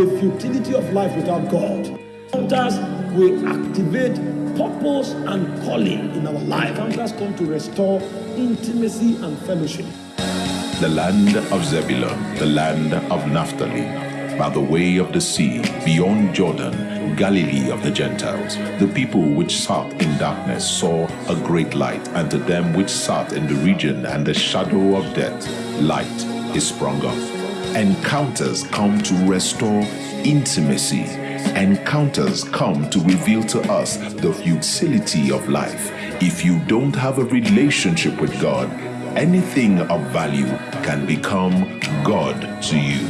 the futility of life without God. Encounters will activate purpose and calling in our life. Encounters come to restore intimacy and fellowship. The land of Zebulun, the land of Naphtali, by the way of the sea, beyond Jordan, Galilee of the Gentiles. The people which sat in darkness saw a great light, and to them which sat in the region and the shadow of death, light is sprung up. Encounters come to restore intimacy. Encounters come to reveal to us the futility of life. If you don't have a relationship with God, anything of value can become God to you.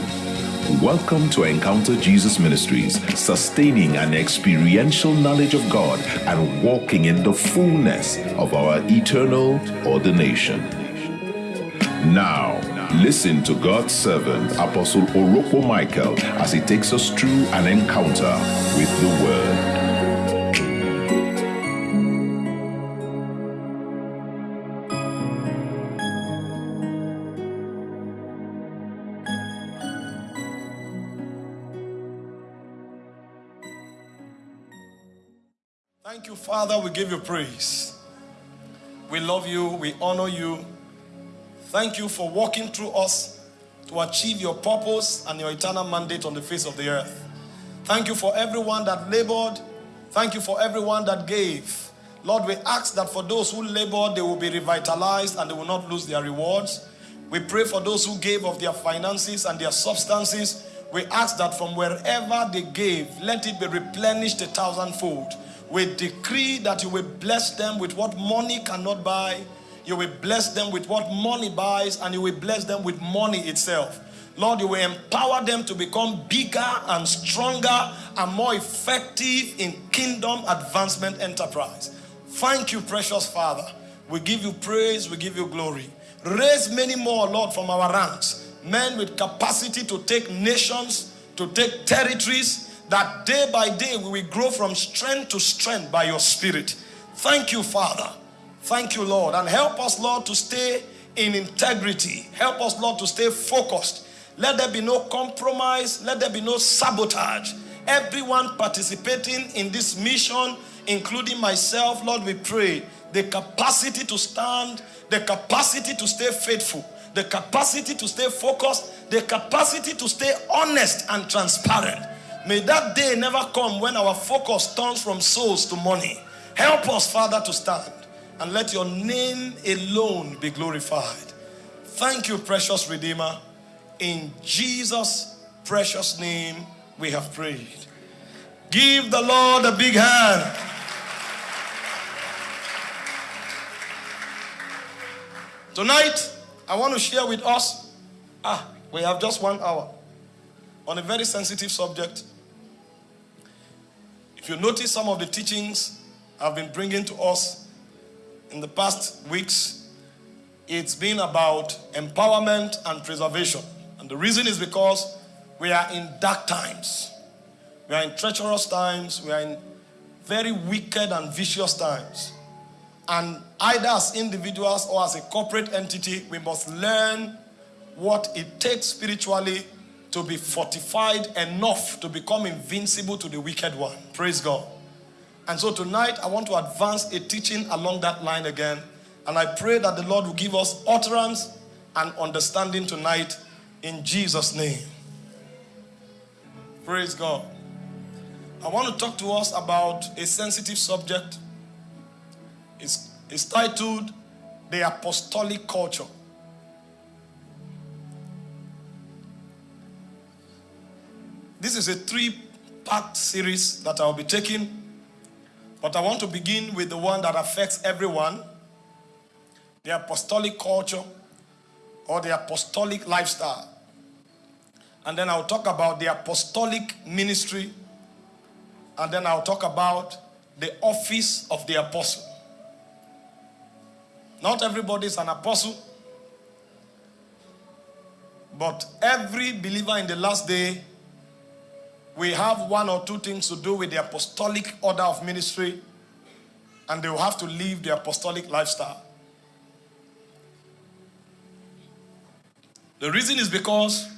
Welcome to Encounter Jesus Ministries, sustaining an experiential knowledge of God and walking in the fullness of our eternal ordination. Now, listen to God's servant, Apostle Oroko Michael, as he takes us through an encounter with the Word. Thank you, Father. We give you praise. We love you. We honor you. Thank you for walking through us to achieve your purpose and your eternal mandate on the face of the earth. Thank you for everyone that labored. Thank you for everyone that gave. Lord, we ask that for those who labored, they will be revitalized and they will not lose their rewards. We pray for those who gave of their finances and their substances. We ask that from wherever they gave, let it be replenished a thousandfold. We decree that you will bless them with what money cannot buy. You will bless them with what money buys, and you will bless them with money itself. Lord, you will empower them to become bigger and stronger and more effective in kingdom advancement enterprise. Thank you, precious Father. We give you praise, we give you glory. Raise many more, Lord, from our ranks. Men with capacity to take nations, to take territories, that day by day we will grow from strength to strength by your spirit. Thank you, Father. Thank you, Lord. And help us, Lord, to stay in integrity. Help us, Lord, to stay focused. Let there be no compromise. Let there be no sabotage. Everyone participating in this mission, including myself, Lord, we pray the capacity to stand, the capacity to stay faithful, the capacity to stay focused, the capacity to stay honest and transparent. May that day never come when our focus turns from souls to money. Help us, Father, to stand and let your name alone be glorified. Thank you, precious Redeemer. In Jesus' precious name, we have prayed. Give the Lord a big hand. Tonight, I want to share with us, ah, we have just one hour on a very sensitive subject. If you notice some of the teachings I've been bringing to us in the past weeks, it's been about empowerment and preservation. And the reason is because we are in dark times. We are in treacherous times. We are in very wicked and vicious times. And either as individuals or as a corporate entity, we must learn what it takes spiritually to be fortified enough to become invincible to the wicked one. Praise God. And so tonight, I want to advance a teaching along that line again. And I pray that the Lord will give us utterance and understanding tonight in Jesus' name. Praise God. I want to talk to us about a sensitive subject. It's, it's titled The Apostolic Culture. This is a three-part series that I'll be taking. But I want to begin with the one that affects everyone. The apostolic culture or the apostolic lifestyle. And then I'll talk about the apostolic ministry. And then I'll talk about the office of the apostle. Not everybody is an apostle. But every believer in the last day we have one or two things to do with the apostolic order of ministry and they will have to live the apostolic lifestyle. The reason is because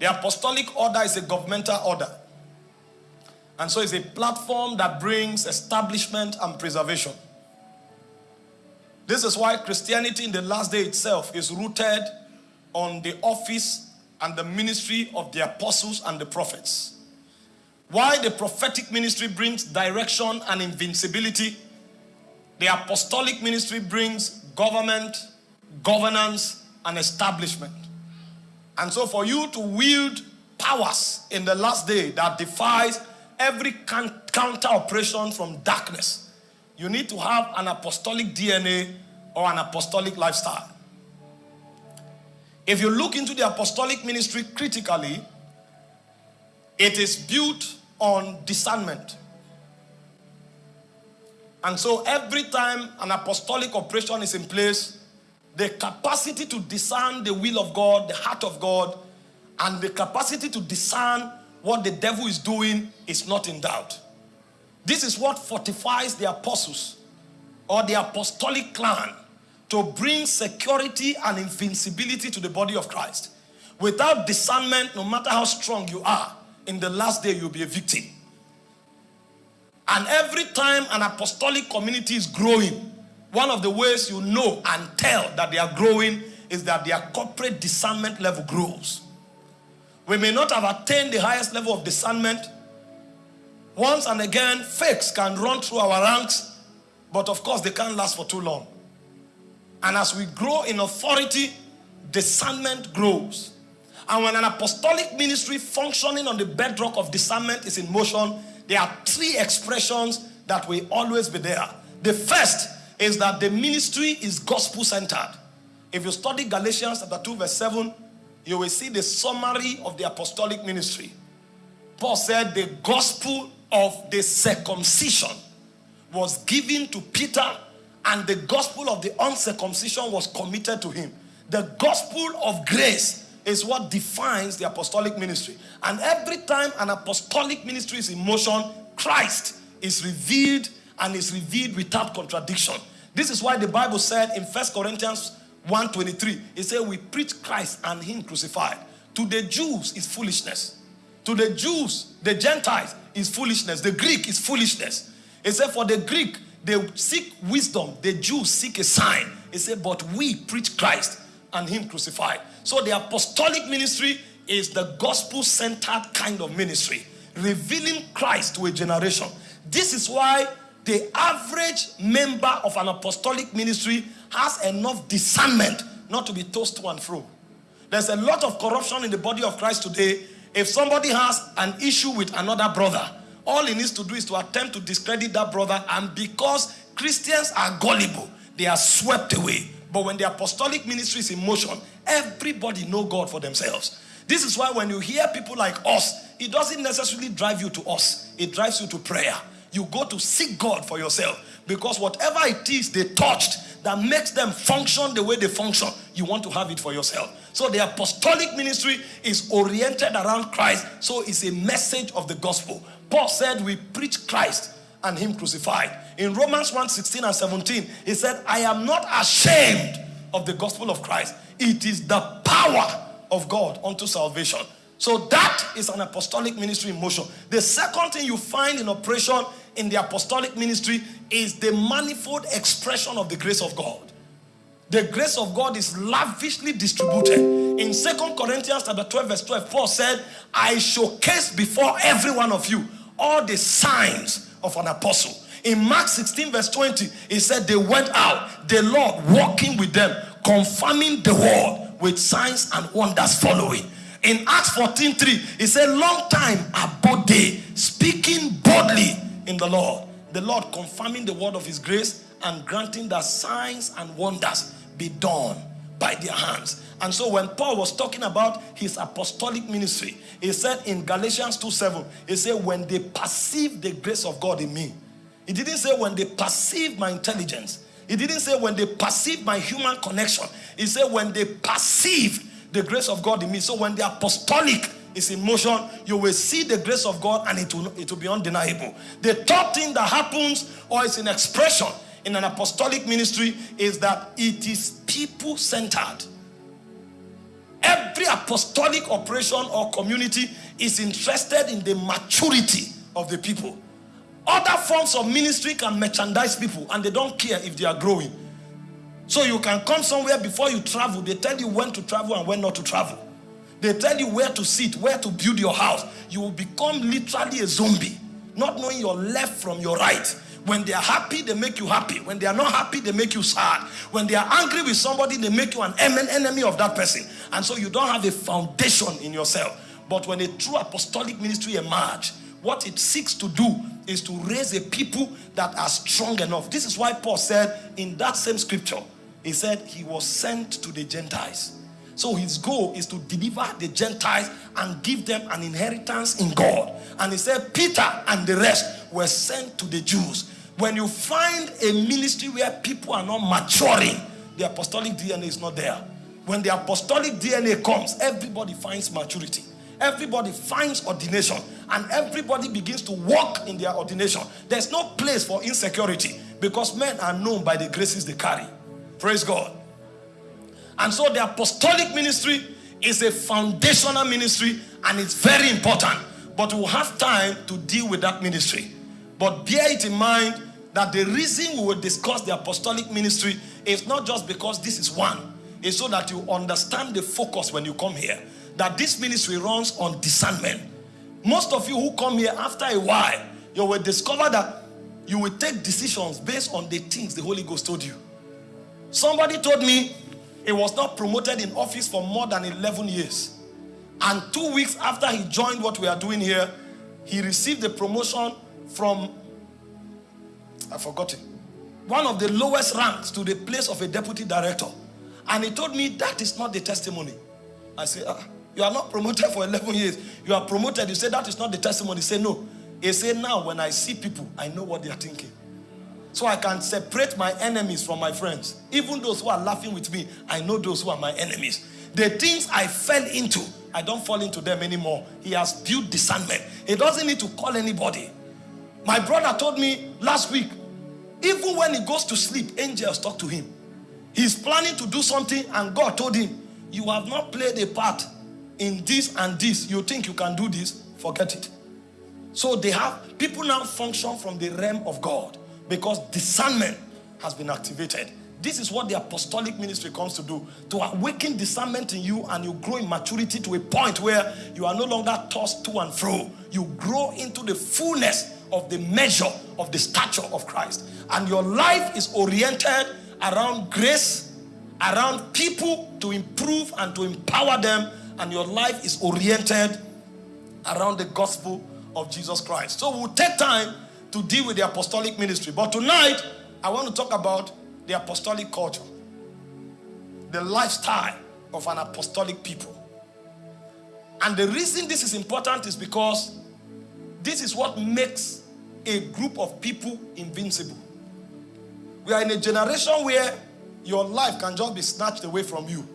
the apostolic order is a governmental order. And so it's a platform that brings establishment and preservation. This is why Christianity in the last day itself is rooted on the office and the ministry of the apostles and the prophets. Why the prophetic ministry brings direction and invincibility, the apostolic ministry brings government, governance, and establishment. And so, for you to wield powers in the last day that defies every counter operation from darkness, you need to have an apostolic DNA or an apostolic lifestyle. If you look into the apostolic ministry critically, it is built on discernment. And so every time an apostolic operation is in place, the capacity to discern the will of God, the heart of God, and the capacity to discern what the devil is doing is not in doubt. This is what fortifies the apostles or the apostolic clan to bring security and invincibility to the body of Christ. Without discernment, no matter how strong you are, in the last day you'll be a victim. And every time an apostolic community is growing, one of the ways you know and tell that they are growing is that their corporate discernment level grows. We may not have attained the highest level of discernment. Once and again, fakes can run through our ranks, but of course, they can't last for too long. And as we grow in authority, discernment grows. And when an apostolic ministry functioning on the bedrock of discernment is in motion, there are three expressions that will always be there. The first is that the ministry is gospel centered. If you study Galatians chapter 2, verse 7, you will see the summary of the apostolic ministry. Paul said the gospel of the circumcision was given to Peter and the gospel of the uncircumcision was committed to him. The gospel of grace is what defines the apostolic ministry. And every time an apostolic ministry is in motion, Christ is revealed and is revealed without contradiction. This is why the Bible said in First Corinthians 1:23, it said, We preach Christ and Him crucified. To the Jews is foolishness. To the Jews, the Gentiles is foolishness. The Greek is foolishness. It said, For the Greek, they seek wisdom, the Jews seek a sign. He said, But we preach Christ and Him crucified. So the apostolic ministry is the gospel centered kind of ministry, revealing Christ to a generation. This is why the average member of an apostolic ministry has enough discernment not to be tossed to and fro. There's a lot of corruption in the body of Christ today. If somebody has an issue with another brother, all he needs to do is to attempt to discredit that brother. And because Christians are gullible, they are swept away. But when the apostolic ministry is in motion, everybody know God for themselves. This is why when you hear people like us, it doesn't necessarily drive you to us. It drives you to prayer. You go to seek God for yourself. Because whatever it is they touched that makes them function the way they function, you want to have it for yourself. So the apostolic ministry is oriented around Christ. So it's a message of the gospel. Paul said, We preach Christ and Him crucified. In Romans 1 16 and 17, he said, I am not ashamed of the gospel of Christ. It is the power of God unto salvation. So that is an apostolic ministry in motion. The second thing you find in operation in the apostolic ministry is the manifold expression of the grace of God. The grace of God is lavishly distributed. In Second Corinthians chapter 12, verse 12, Paul said, I showcase before every one of you all the signs of an apostle. In Mark 16, verse 20, he said, They went out, the Lord walking with them, confirming the word with signs and wonders following. In Acts 14, 3, he said, Long time abode speaking boldly in the Lord. The Lord confirming the word of his grace and granting that signs and wonders be done by their hands. And so when Paul was talking about his apostolic ministry, he said in Galatians 2 7, he said, When they perceive the grace of God in me, he didn't say when they perceive my intelligence, he didn't say when they perceive my human connection, he said when they perceive the grace of God in me. So when the apostolic is in motion, you will see the grace of God and it will, it will be undeniable. The third thing that happens or is in expression in an apostolic ministry is that it is people centered. Every apostolic operation or community is interested in the maturity of the people. Other forms of ministry can merchandise people and they don't care if they are growing. So you can come somewhere before you travel. They tell you when to travel and when not to travel. They tell you where to sit, where to build your house. You will become literally a zombie, not knowing your left from your right. When they are happy, they make you happy. When they are not happy, they make you sad. When they are angry with somebody, they make you an enemy of that person. And so you don't have a foundation in yourself. But when a true apostolic ministry emerge, what it seeks to do is to raise a people that are strong enough. This is why Paul said in that same scripture, he said he was sent to the Gentiles. So his goal is to deliver the Gentiles and give them an inheritance in God. And he said Peter and the rest were sent to the Jews. When you find a ministry where people are not maturing, the apostolic DNA is not there. When the apostolic DNA comes, everybody finds maturity. Everybody finds ordination and everybody begins to walk in their ordination. There's no place for insecurity because men are known by the graces they carry. Praise God. And so the apostolic ministry is a foundational ministry and it's very important. But we'll have time to deal with that ministry. But bear it in mind that the reason we will discuss the apostolic ministry is not just because this is one. It's so that you understand the focus when you come here. That this ministry runs on discernment. Most of you who come here after a while, you will discover that you will take decisions based on the things the Holy Ghost told you. Somebody told me he was not promoted in office for more than 11 years. And two weeks after he joined what we are doing here, he received the promotion from, I forgot it, one of the lowest ranks to the place of a deputy director. And he told me that is not the testimony. I said, ah, you are not promoted for 11 years. You are promoted. You say that is not the testimony. Said, no. He said, now when I see people, I know what they are thinking. So I can separate my enemies from my friends. Even those who are laughing with me, I know those who are my enemies. The things I fell into, I don't fall into them anymore. He has built discernment. He doesn't need to call anybody. My brother told me last week, even when he goes to sleep, angels talk to him. He's planning to do something and God told him, you have not played a part in this and this. You think you can do this? Forget it. So they have, people now function from the realm of God because discernment has been activated. This is what the apostolic ministry comes to do to awaken discernment in you, and you grow in maturity to a point where you are no longer tossed to and fro. You grow into the fullness of the measure of the stature of Christ, and your life is oriented around grace, around people to improve and to empower them, and your life is oriented around the gospel of Jesus Christ. So we'll take time to deal with the apostolic ministry. But tonight, I want to talk about the apostolic culture, the lifestyle of an apostolic people. And the reason this is important is because this is what makes a group of people invincible. We are in a generation where your life can just be snatched away from you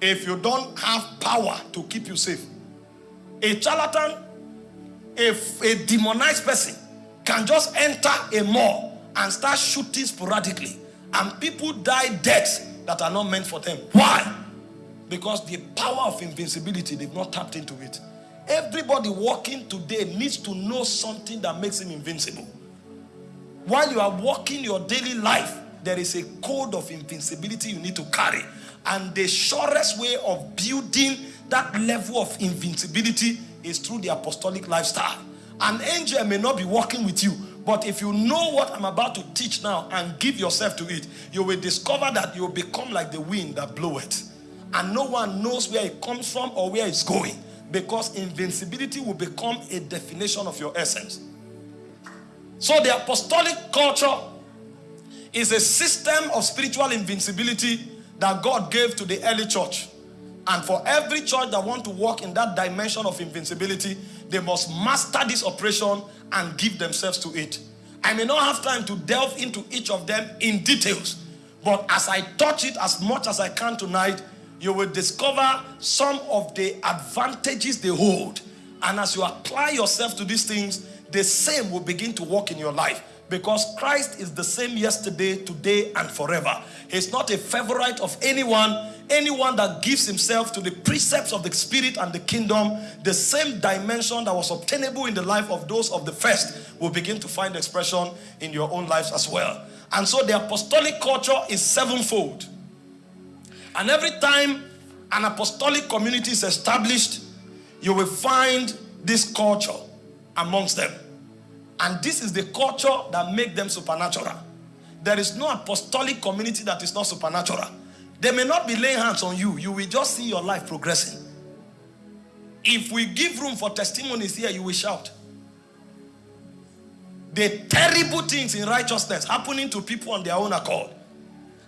if you don't have power to keep you safe. A charlatan, a, a demonized person can just enter a mall and start shooting sporadically and people die deaths that are not meant for them. Why? Because the power of invincibility, they've not tapped into it. Everybody walking today needs to know something that makes him invincible. While you are walking your daily life, there is a code of invincibility you need to carry. And the surest way of building that level of invincibility is through the apostolic lifestyle. An angel may not be walking with you, but if you know what I'm about to teach now and give yourself to it, you will discover that you will become like the wind that bloweth. And no one knows where it comes from or where it's going. Because invincibility will become a definition of your essence. So the apostolic culture is a system of spiritual invincibility that God gave to the early church. And for every church that want to walk in that dimension of invincibility, they must master this operation and give themselves to it. I may not have time to delve into each of them in details, but as I touch it as much as I can tonight, you will discover some of the advantages they hold. And as you apply yourself to these things, the same will begin to work in your life Because Christ is the same yesterday, today, and forever. He's not a favorite of anyone. Anyone that gives himself to the precepts of the Spirit and the kingdom, the same dimension that was obtainable in the life of those of the first will begin to find expression in your own lives as well. And so the apostolic culture is sevenfold. And every time an apostolic community is established, you will find this culture amongst them. And this is the culture that make them supernatural. There is no apostolic community that is not supernatural. They may not be laying hands on you. You will just see your life progressing. If we give room for testimonies here, you will shout. The terrible things in righteousness happening to people on their own accord.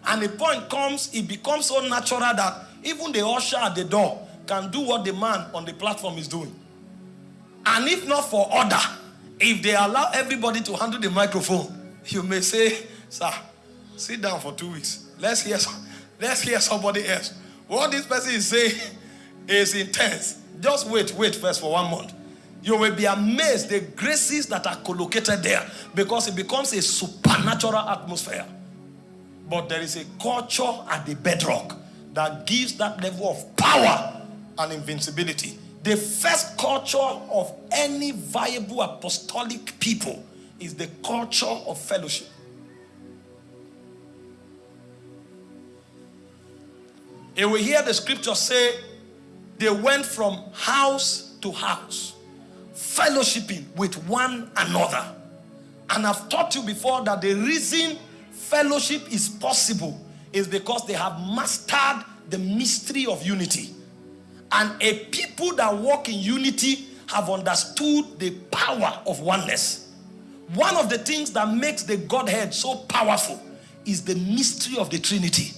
And the point comes, it becomes so natural that even the usher at the door can do what the man on the platform is doing. And if not for order, if they allow everybody to handle the microphone, you may say, Sir, sit down for two weeks. Let's hear, let's hear somebody else. What this person is saying is intense. Just wait, wait first for one month. You will be amazed the graces that are collocated there because it becomes a supernatural atmosphere. But there is a culture at the bedrock that gives that level of power and invincibility. The first culture of any viable apostolic people is the culture of fellowship. And we hear the scripture say they went from house to house, fellowshipping with one another. And I've taught you before that the reason fellowship is possible is because they have mastered the mystery of unity. And a people that walk in unity have understood the power of oneness. One of the things that makes the Godhead so powerful is the mystery of the Trinity.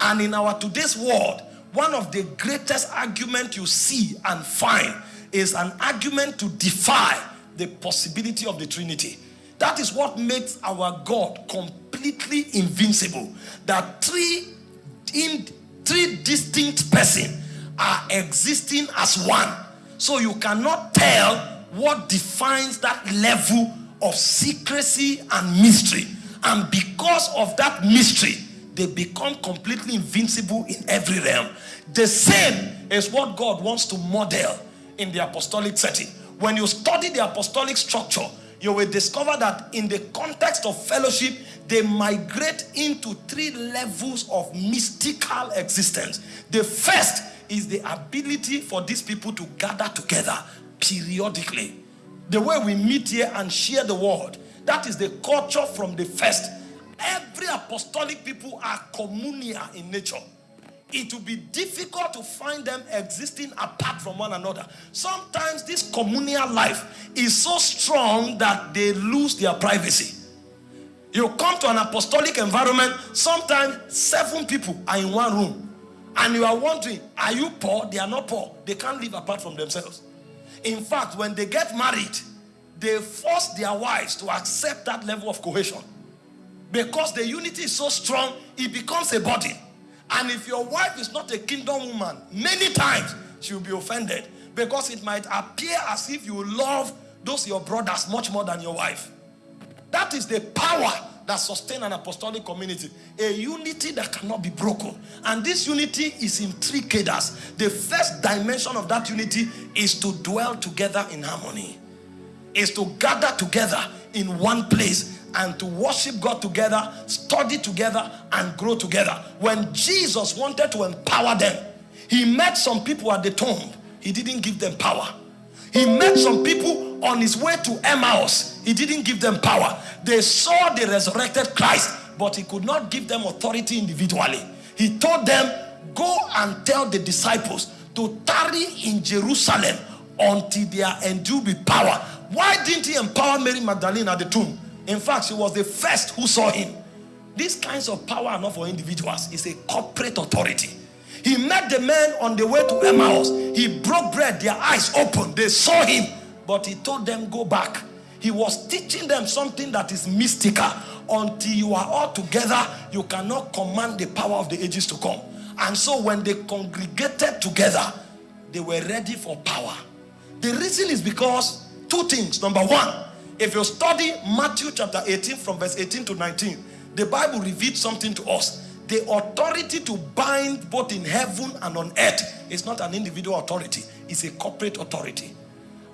And in our today's world, one of the greatest arguments you see and find is an argument to defy the possibility of the Trinity. That is what makes our God completely invincible. That three in three distinct persons are existing as one. So you cannot tell what defines that level of secrecy and mystery. And because of that mystery, they become completely invincible in every realm. The same is what God wants to model in the apostolic setting. When you study the apostolic structure, you will discover that in the context of fellowship, they migrate into three levels of mystical existence. The first is the ability for these people to gather together periodically. The way we meet here and share the word, that is the culture from the first. Every apostolic people are communia in nature it will be difficult to find them existing apart from one another. Sometimes this communal life is so strong that they lose their privacy. You come to an apostolic environment, sometimes seven people are in one room. And you are wondering, are you poor? They are not poor. They can't live apart from themselves. In fact, when they get married, they force their wives to accept that level of cohesion. Because the unity is so strong, it becomes a body. And if your wife is not a kingdom woman, many times she will be offended because it might appear as if you love those your brothers much more than your wife. That is the power that sustains an apostolic community. A unity that cannot be broken. And this unity is in three cadres. The first dimension of that unity is to dwell together in harmony. Is to gather together in one place and to worship God together, study together, and grow together. When Jesus wanted to empower them, he met some people at the tomb. He didn't give them power. He met some people on his way to Emmaus. He didn't give them power. They saw the resurrected Christ, but he could not give them authority individually. He told them, Go and tell the disciples to tarry in Jerusalem until they are endued with power. Why didn't he empower Mary Magdalene at the tomb? In fact, she was the first who saw him. These kinds of power are not for individuals, it's a corporate authority. He met the men on the way to Emmaus. He broke bread, their eyes opened, they saw him, but he told them, Go back. He was teaching them something that is mystical. Until you are all together, you cannot command the power of the ages to come. And so, when they congregated together, they were ready for power. The reason is because two things. Number one, If you study Matthew chapter 18 from verse 18 to 19, the Bible reveals something to us. The authority to bind both in heaven and on earth is not an individual authority, it's a corporate authority.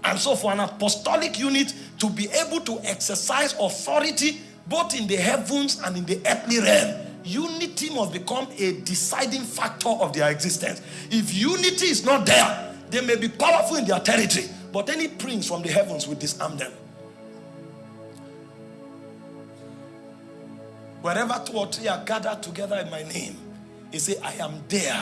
And so, for an apostolic unit to be able to exercise authority both in the heavens and in the earthly realm, unity must become a deciding factor of their existence. If unity is not there, they may be powerful in their territory, but any prince from the heavens will disarm them. Wherever two or three are gathered together in my name, he said, I am there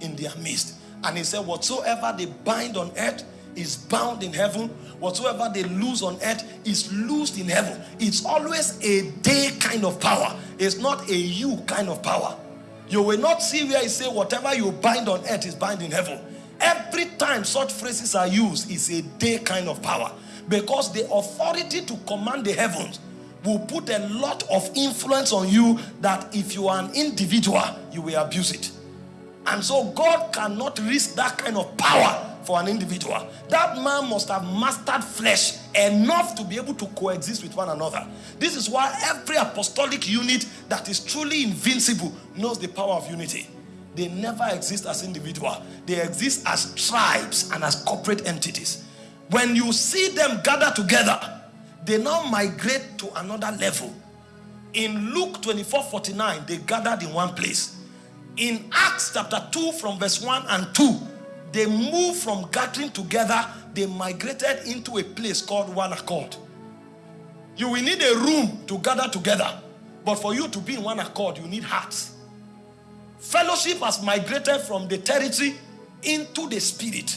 in their midst. And he said, Whatsoever they bind on earth is bound in heaven. Whatsoever they lose on earth is loosed in heaven. It's always a day kind of power. It's not a you kind of power. You will not see where he say whatever you bind on earth is bound in heaven. Every time such phrases are used is a day kind of power. Because the authority to command the heavens will put a lot of influence on you that if you are an individual, you will abuse it. And so God cannot risk that kind of power for an individual. That man must have mastered flesh enough to be able to coexist with one another. This is why every apostolic unit that is truly invincible knows the power of unity. They never exist as individual. They exist as tribes and as corporate entities. When you see them gather together, they now migrate to another level. In Luke 24 49, they gathered in one place. In Acts chapter 2, from verse 1 and 2, they moved from gathering together, they migrated into a place called one accord. You will need a room to gather together, but for you to be in one accord, you need hearts. Fellowship has migrated from the territory into the spirit.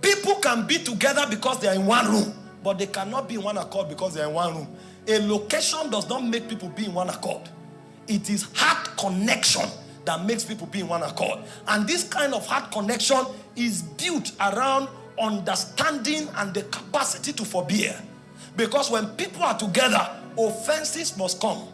People can be together because they are in one room but they cannot be in one accord because they're in one room. A location does not make people be in one accord. It is heart connection that makes people be in one accord. And this kind of heart connection is built around understanding and the capacity to forbear. Because when people are together, offenses must come.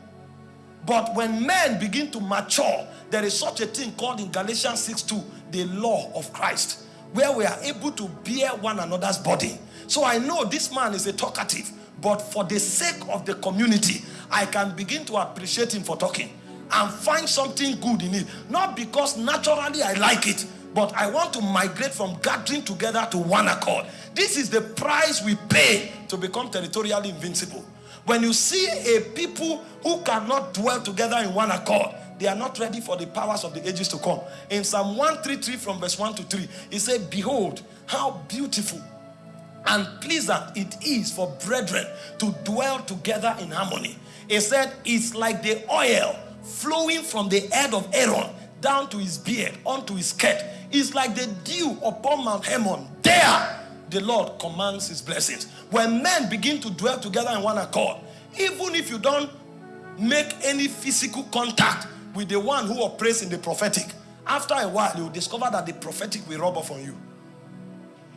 But when men begin to mature, there is such a thing called in Galatians 6 2, the law of Christ, where we are able to bear one another's body. So I know this man is a talkative, but for the sake of the community, I can begin to appreciate him for talking and find something good in it. Not because naturally I like it, but I want to migrate from gathering together to one accord. This is the price we pay to become territorially invincible. When you see a people who cannot dwell together in one accord, they are not ready for the powers of the ages to come. In Psalm 133 from verse 1 to 3, he said, Behold, how beautiful and pleasant it is for brethren to dwell together in harmony. He said, It's like the oil flowing from the head of Aaron down to his beard, onto his skirt. It's like the dew upon Mount Hermon. There, the Lord commands his blessings. When men begin to dwell together in one accord, even if you don't make any physical contact with the one who operates in the prophetic, after a while, you discover that the prophetic will rub off on you.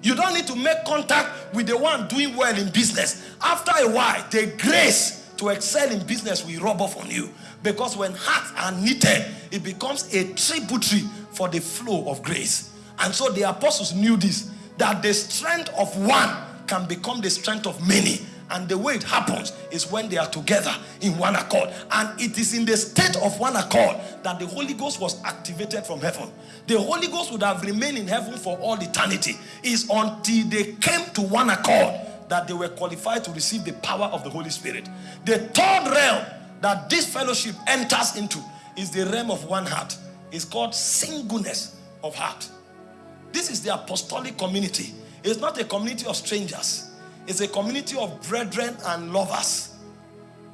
You don't need to make contact with the one doing well in business. After a while, the grace to excel in business will rub off on you. Because when hearts are knitted, it becomes a tributary for the flow of grace. And so the apostles knew this that the strength of one can become the strength of many. And the way it happens is when they are together in one accord. And it is in the state of one accord that the Holy Ghost was activated from heaven. The Holy Ghost would have remained in heaven for all eternity. Is until they came to one accord that they were qualified to receive the power of the Holy Spirit. The third realm that this fellowship enters into is the realm of one heart. It's called singleness of heart. This is the apostolic community. It's not a community of strangers. It's a community of brethren and lovers.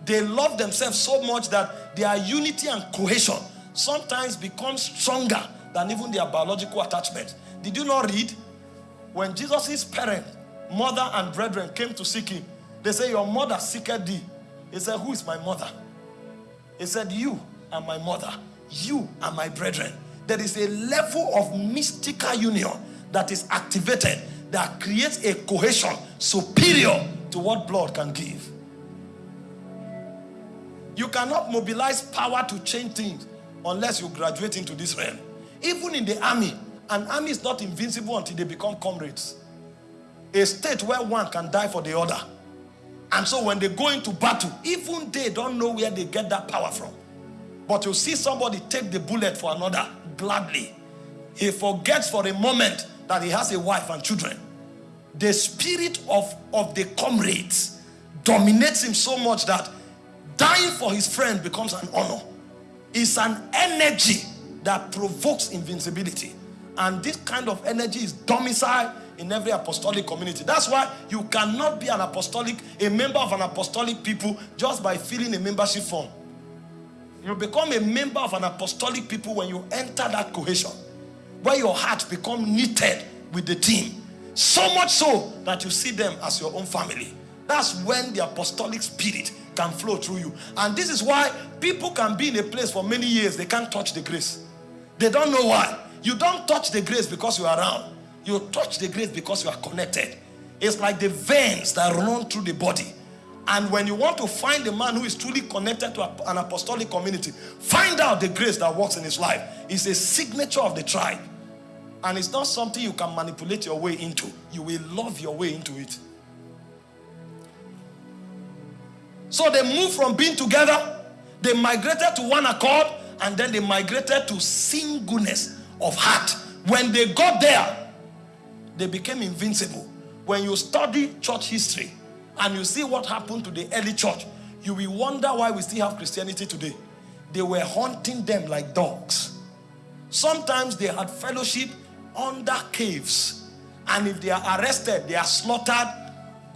They love themselves so much that their unity and cohesion sometimes becomes stronger than even their biological attachment. Did you not read? When Jesus' parent, mother and brethren came to seek him, they say, Your mother seeketh thee. He said, Who is my mother? He said, You are my mother. You are my brethren. There is a level of mystical union that is activated that creates a cohesion superior to what blood can give. You cannot mobilize power to change things unless you graduate into this realm. Even in the army, an army is not invincible until they become comrades. A state where one can die for the other. And so when they go into battle, even they don't know where they get that power from. But you see somebody take the bullet for another gladly. He forgets for a moment that he has a wife and children. The spirit of, of the comrades dominates him so much that dying for his friend becomes an honor. It's an energy that provokes invincibility. And this kind of energy is domiciled in every apostolic community. That's why you cannot be an apostolic, a member of an apostolic people just by filling a membership form. You become a member of an apostolic people when you enter that cohesion, where your heart become knitted with the team. So much so that you see them as your own family. That's when the apostolic spirit can flow through you. And this is why people can be in a place for many years, they can't touch the grace. They don't know why. You don't touch the grace because you are around. You touch the grace because you are connected. It's like the veins that run through the body. And when you want to find a man who is truly connected to an apostolic community, find out the grace that works in his life. It's a signature of the tribe. And it's not something you can manipulate your way into. You will love your way into it. So they moved from being together, they migrated to one accord, and then they migrated to singleness of heart. When they got there, they became invincible. When you study church history and you see what happened to the early church, you will wonder why we still have Christianity today. They were hunting them like dogs. Sometimes they had fellowship under caves. And if they are arrested, they are slaughtered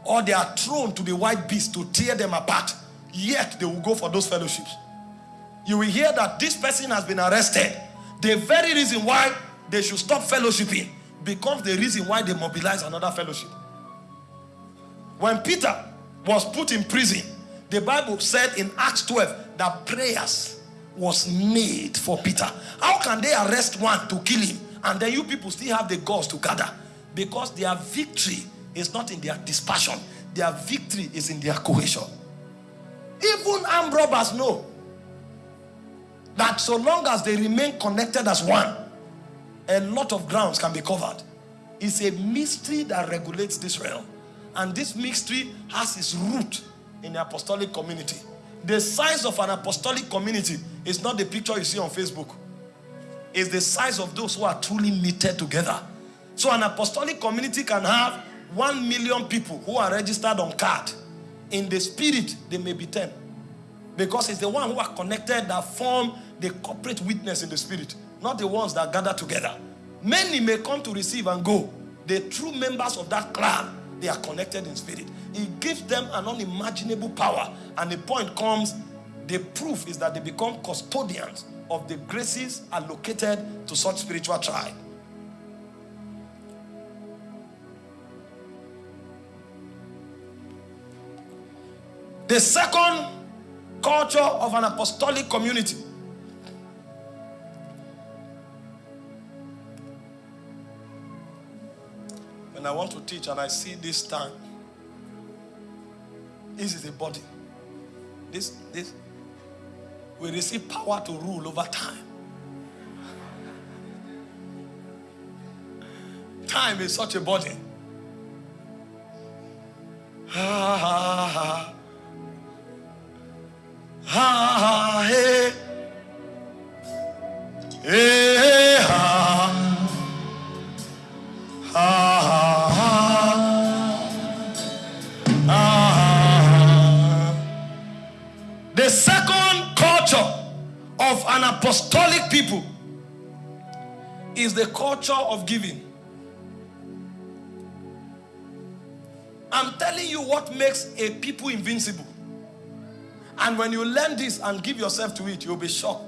or they are thrown to the white beast to tear them apart. Yet they will go for those fellowships. You will hear that this person has been arrested. The very reason why they should stop fellowshipping becomes the reason why they mobilize another fellowship. When Peter was put in prison, the Bible said in Acts 12 that prayers was made for Peter. How can they arrest one to kill him and then you people still have the gods to gather? Because their victory is not in their dispassion. Their victory is in their cohesion. Even armed robbers know that so long as they remain connected as one, a lot of grounds can be covered. It's a mystery that regulates this realm. And this mystery has its root in the apostolic community. The size of an apostolic community is not the picture you see on Facebook. It's the size of those who are truly knitted together. So an apostolic community can have one million people who are registered on card. In the spirit, they may be 10. Because it's the one who are connected that form the corporate witness in the spirit, not the ones that gather together. Many may come to receive and go. The true members of that clan, they are connected in spirit. It gives them an unimaginable power. And the point comes, the proof is that they become custodians of the graces allocated to such spiritual tribe. The second culture of an apostolic community when I want to teach and I see this time this is a body this this we receive power to rule over time time is such a body ha, ha. Ha, hey. Hey, ha. Ha, ha, second culture of an apostolic people is the culture of giving. I'm telling you what makes a people invincible. And when you learn this and give yourself to it, you'll be shocked.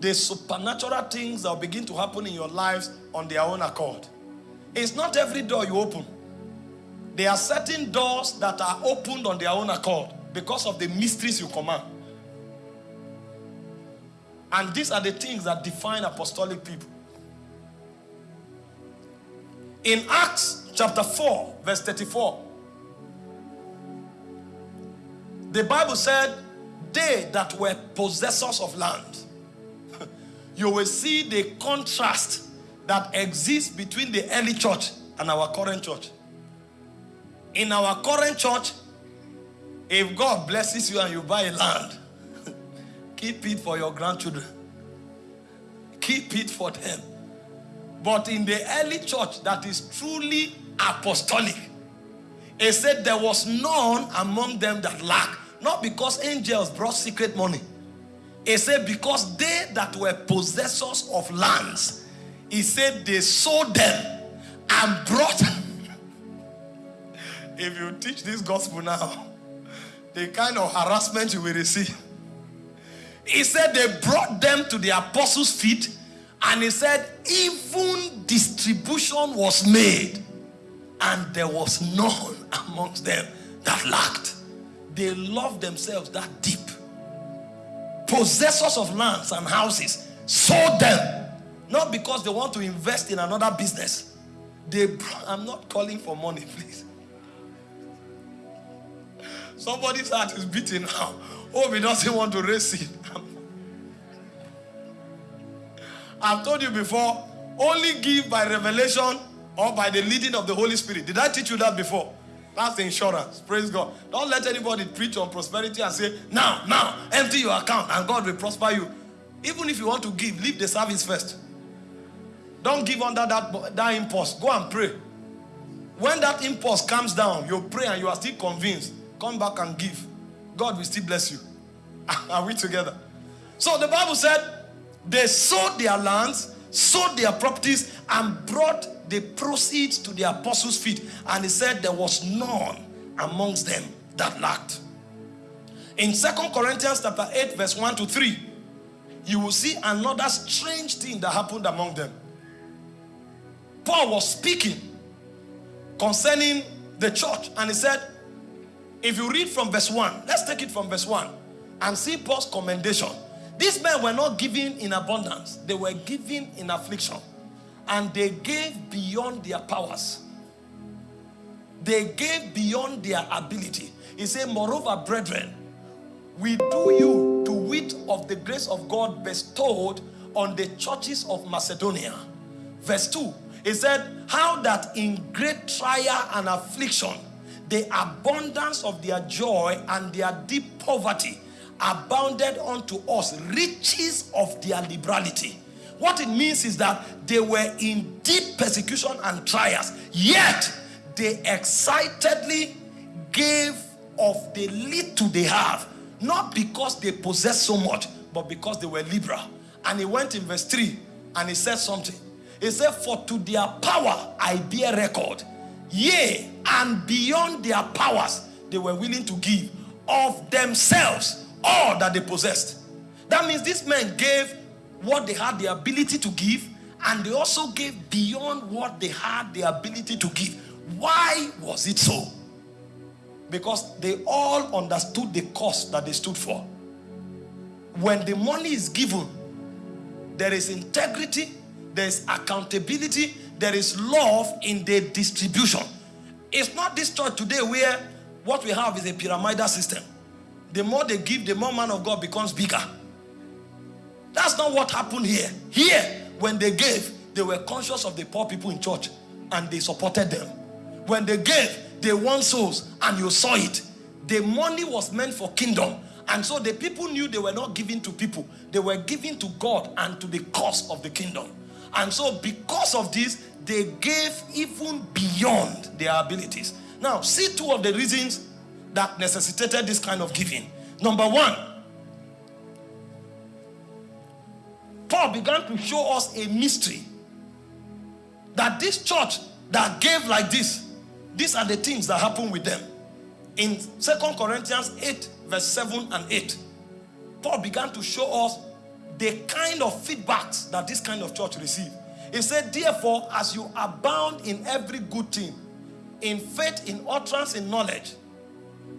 The supernatural things that will begin to happen in your lives on their own accord. It's not every door you open. There are certain doors that are opened on their own accord because of the mysteries you command. And these are the things that define apostolic people. In Acts chapter 4, verse 34, the Bible said, they that were possessors of land. you will see the contrast that exists between the early church and our current church. In our current church, If God blesses you and you buy land, keep it for your grandchildren. Keep it for them. But in the early church that is truly apostolic, it said there was none among them that lacked. Not because angels brought secret money. It said because they that were possessors of lands, he said they sold them and brought. if you teach this gospel now, the kind of harassment you will receive. He said they brought them to the apostles' feet, and he said, even distribution was made, and there was none amongst them that lacked. They loved themselves that deep. Possessors of lands and houses sold them, not because they want to invest in another business. They, I'm not calling for money, please. Somebody's heart is beating now. Oh, he doesn't want to raise it. I've told you before, only give by revelation or by the leading of the Holy Spirit. Did I teach you that before? That's insurance. Praise God. Don't let anybody preach on prosperity and say, now, now, empty your account and God will prosper you. Even if you want to give, leave the service first. Don't give under that, that impulse. Go and pray. When that impulse comes down, you pray and you are still convinced. Come back and give. God will still bless you. Are we together? So the Bible said they sold their lands, sold their properties, and brought the proceeds to the apostles' feet. And he said there was none amongst them that lacked. In Second Corinthians chapter 8, verse 1 to 3, you will see another strange thing that happened among them. Paul was speaking concerning the church, and he said, if you read from verse 1, let's take it from verse 1 and see Paul's commendation. These men were not giving in abundance, they were giving in affliction. And they gave beyond their powers, they gave beyond their ability. He said, Moreover, brethren, we do you to wit of the grace of God bestowed on the churches of Macedonia. Verse 2, he said, How that in great trial and affliction, the abundance of their joy and their deep poverty abounded unto us riches of their liberality. What it means is that they were in deep persecution and trials, yet they excitedly gave of the little they have, not because they possess so much, but because they were liberal. And he went in verse 3 and he said something. He said, For to their power I bear record Yea, and beyond their powers, they were willing to give of themselves all that they possessed. That means these men gave what they had the ability to give, and they also gave beyond what they had the ability to give. Why was it so? Because they all understood the cost that they stood for. When the money is given, there is integrity, there is accountability, there is love in the distribution. It's not this church today where what we have is a pyramidal system. The more they give, the more man of God becomes bigger. That's not what happened here. Here, when they gave, they were conscious of the poor people in church and they supported them. When they gave, they won souls and you saw it. The money was meant for kingdom. And so the people knew they were not giving to people. They were giving to God and to the cause of the kingdom. And so because of this, they gave even beyond their abilities. Now, see two of the reasons that necessitated this kind of giving. Number one, Paul began to show us a mystery that this church that gave like this, these are the things that happen with them. In Second Corinthians 8, verse 7 and 8, Paul began to show us the kind of feedbacks that this kind of church receive. He said, Therefore, as you abound in every good thing, in faith, in utterance, in knowledge,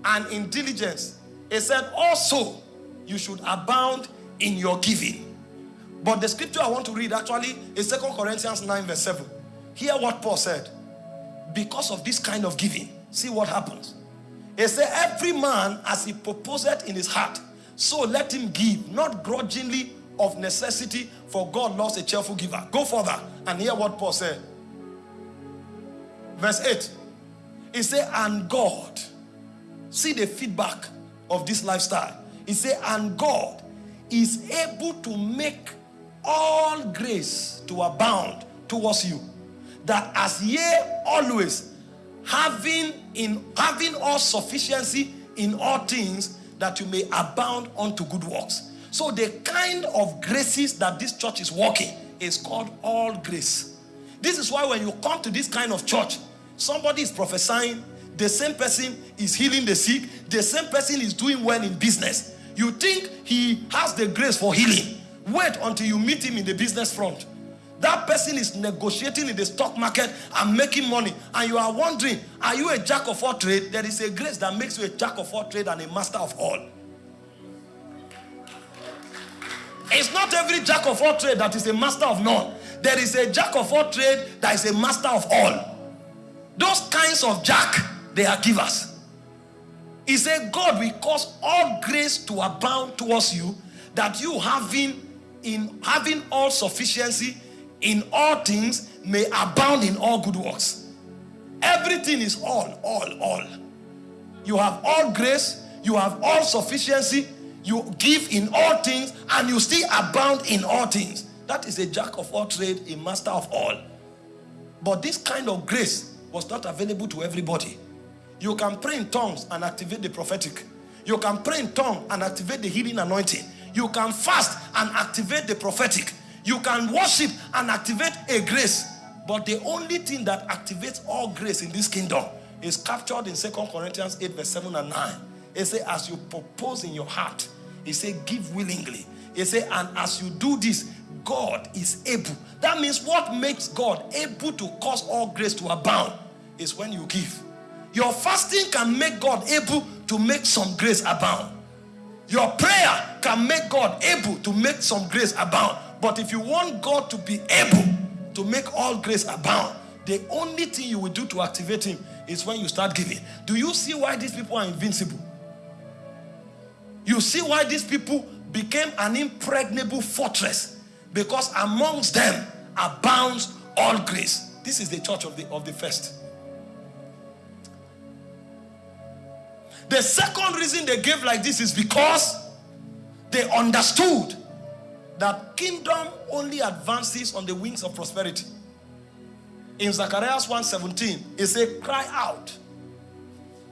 and in diligence, he said, Also, you should abound in your giving. But the scripture I want to read actually is Second Corinthians 9, verse 7. Hear what Paul said. Because of this kind of giving, see what happens. He said, Every man as he proposed in his heart, so let him give, not grudgingly of necessity, for God loves a cheerful giver. Go further and hear what Paul said. Verse 8. He said, And God see the feedback of this lifestyle. He said, and God is able to make all grace to abound towards you, that as ye always having in having all sufficiency in all things, that you may abound unto good works. So the kind of graces that this church is working is called all grace. This is why when you come to this kind of church, somebody is prophesying, the same person is healing the sick, the same person is doing well in business. You think he has the grace for healing. Wait until you meet him in the business front. That person is negotiating in the stock market and making money. And you are wondering, are you a jack of all trade? There is a grace that makes you a jack of all trade and a master of all. It's not every jack of all trade that is a master of none. There is a jack of all trade that is a master of all. Those kinds of jack, they are givers. He said, God will cause all grace to abound towards you, that you having in having all sufficiency in all things may abound in all good works. Everything is all, all, all. You have all grace, you have all sufficiency, you give in all things, and you still abound in all things. That is a jack of all trade, a master of all. But this kind of grace was not available to everybody. You can pray in tongues and activate the prophetic. You can pray in tongues and activate the healing anointing. You can fast and activate the prophetic. You can worship and activate a grace. But the only thing that activates all grace in this kingdom is captured in Second Corinthians 8 verse 7 and 9. It says, as you propose in your heart, he said, give willingly. He said, and as you do this, God is able. That means what makes God able to cause all grace to abound is when you give. Your fasting can make God able to make some grace abound. Your prayer can make God able to make some grace abound. But if you want God to be able to make all grace abound, the only thing you will do to activate him is when you start giving. Do you see why these people are invincible? You see why these people became an impregnable fortress because amongst them abounds all grace. This is the church of the, of the first. The second reason they gave like this is because they understood that kingdom only advances on the wings of prosperity. In Zacharias 1.17, it says, cry out.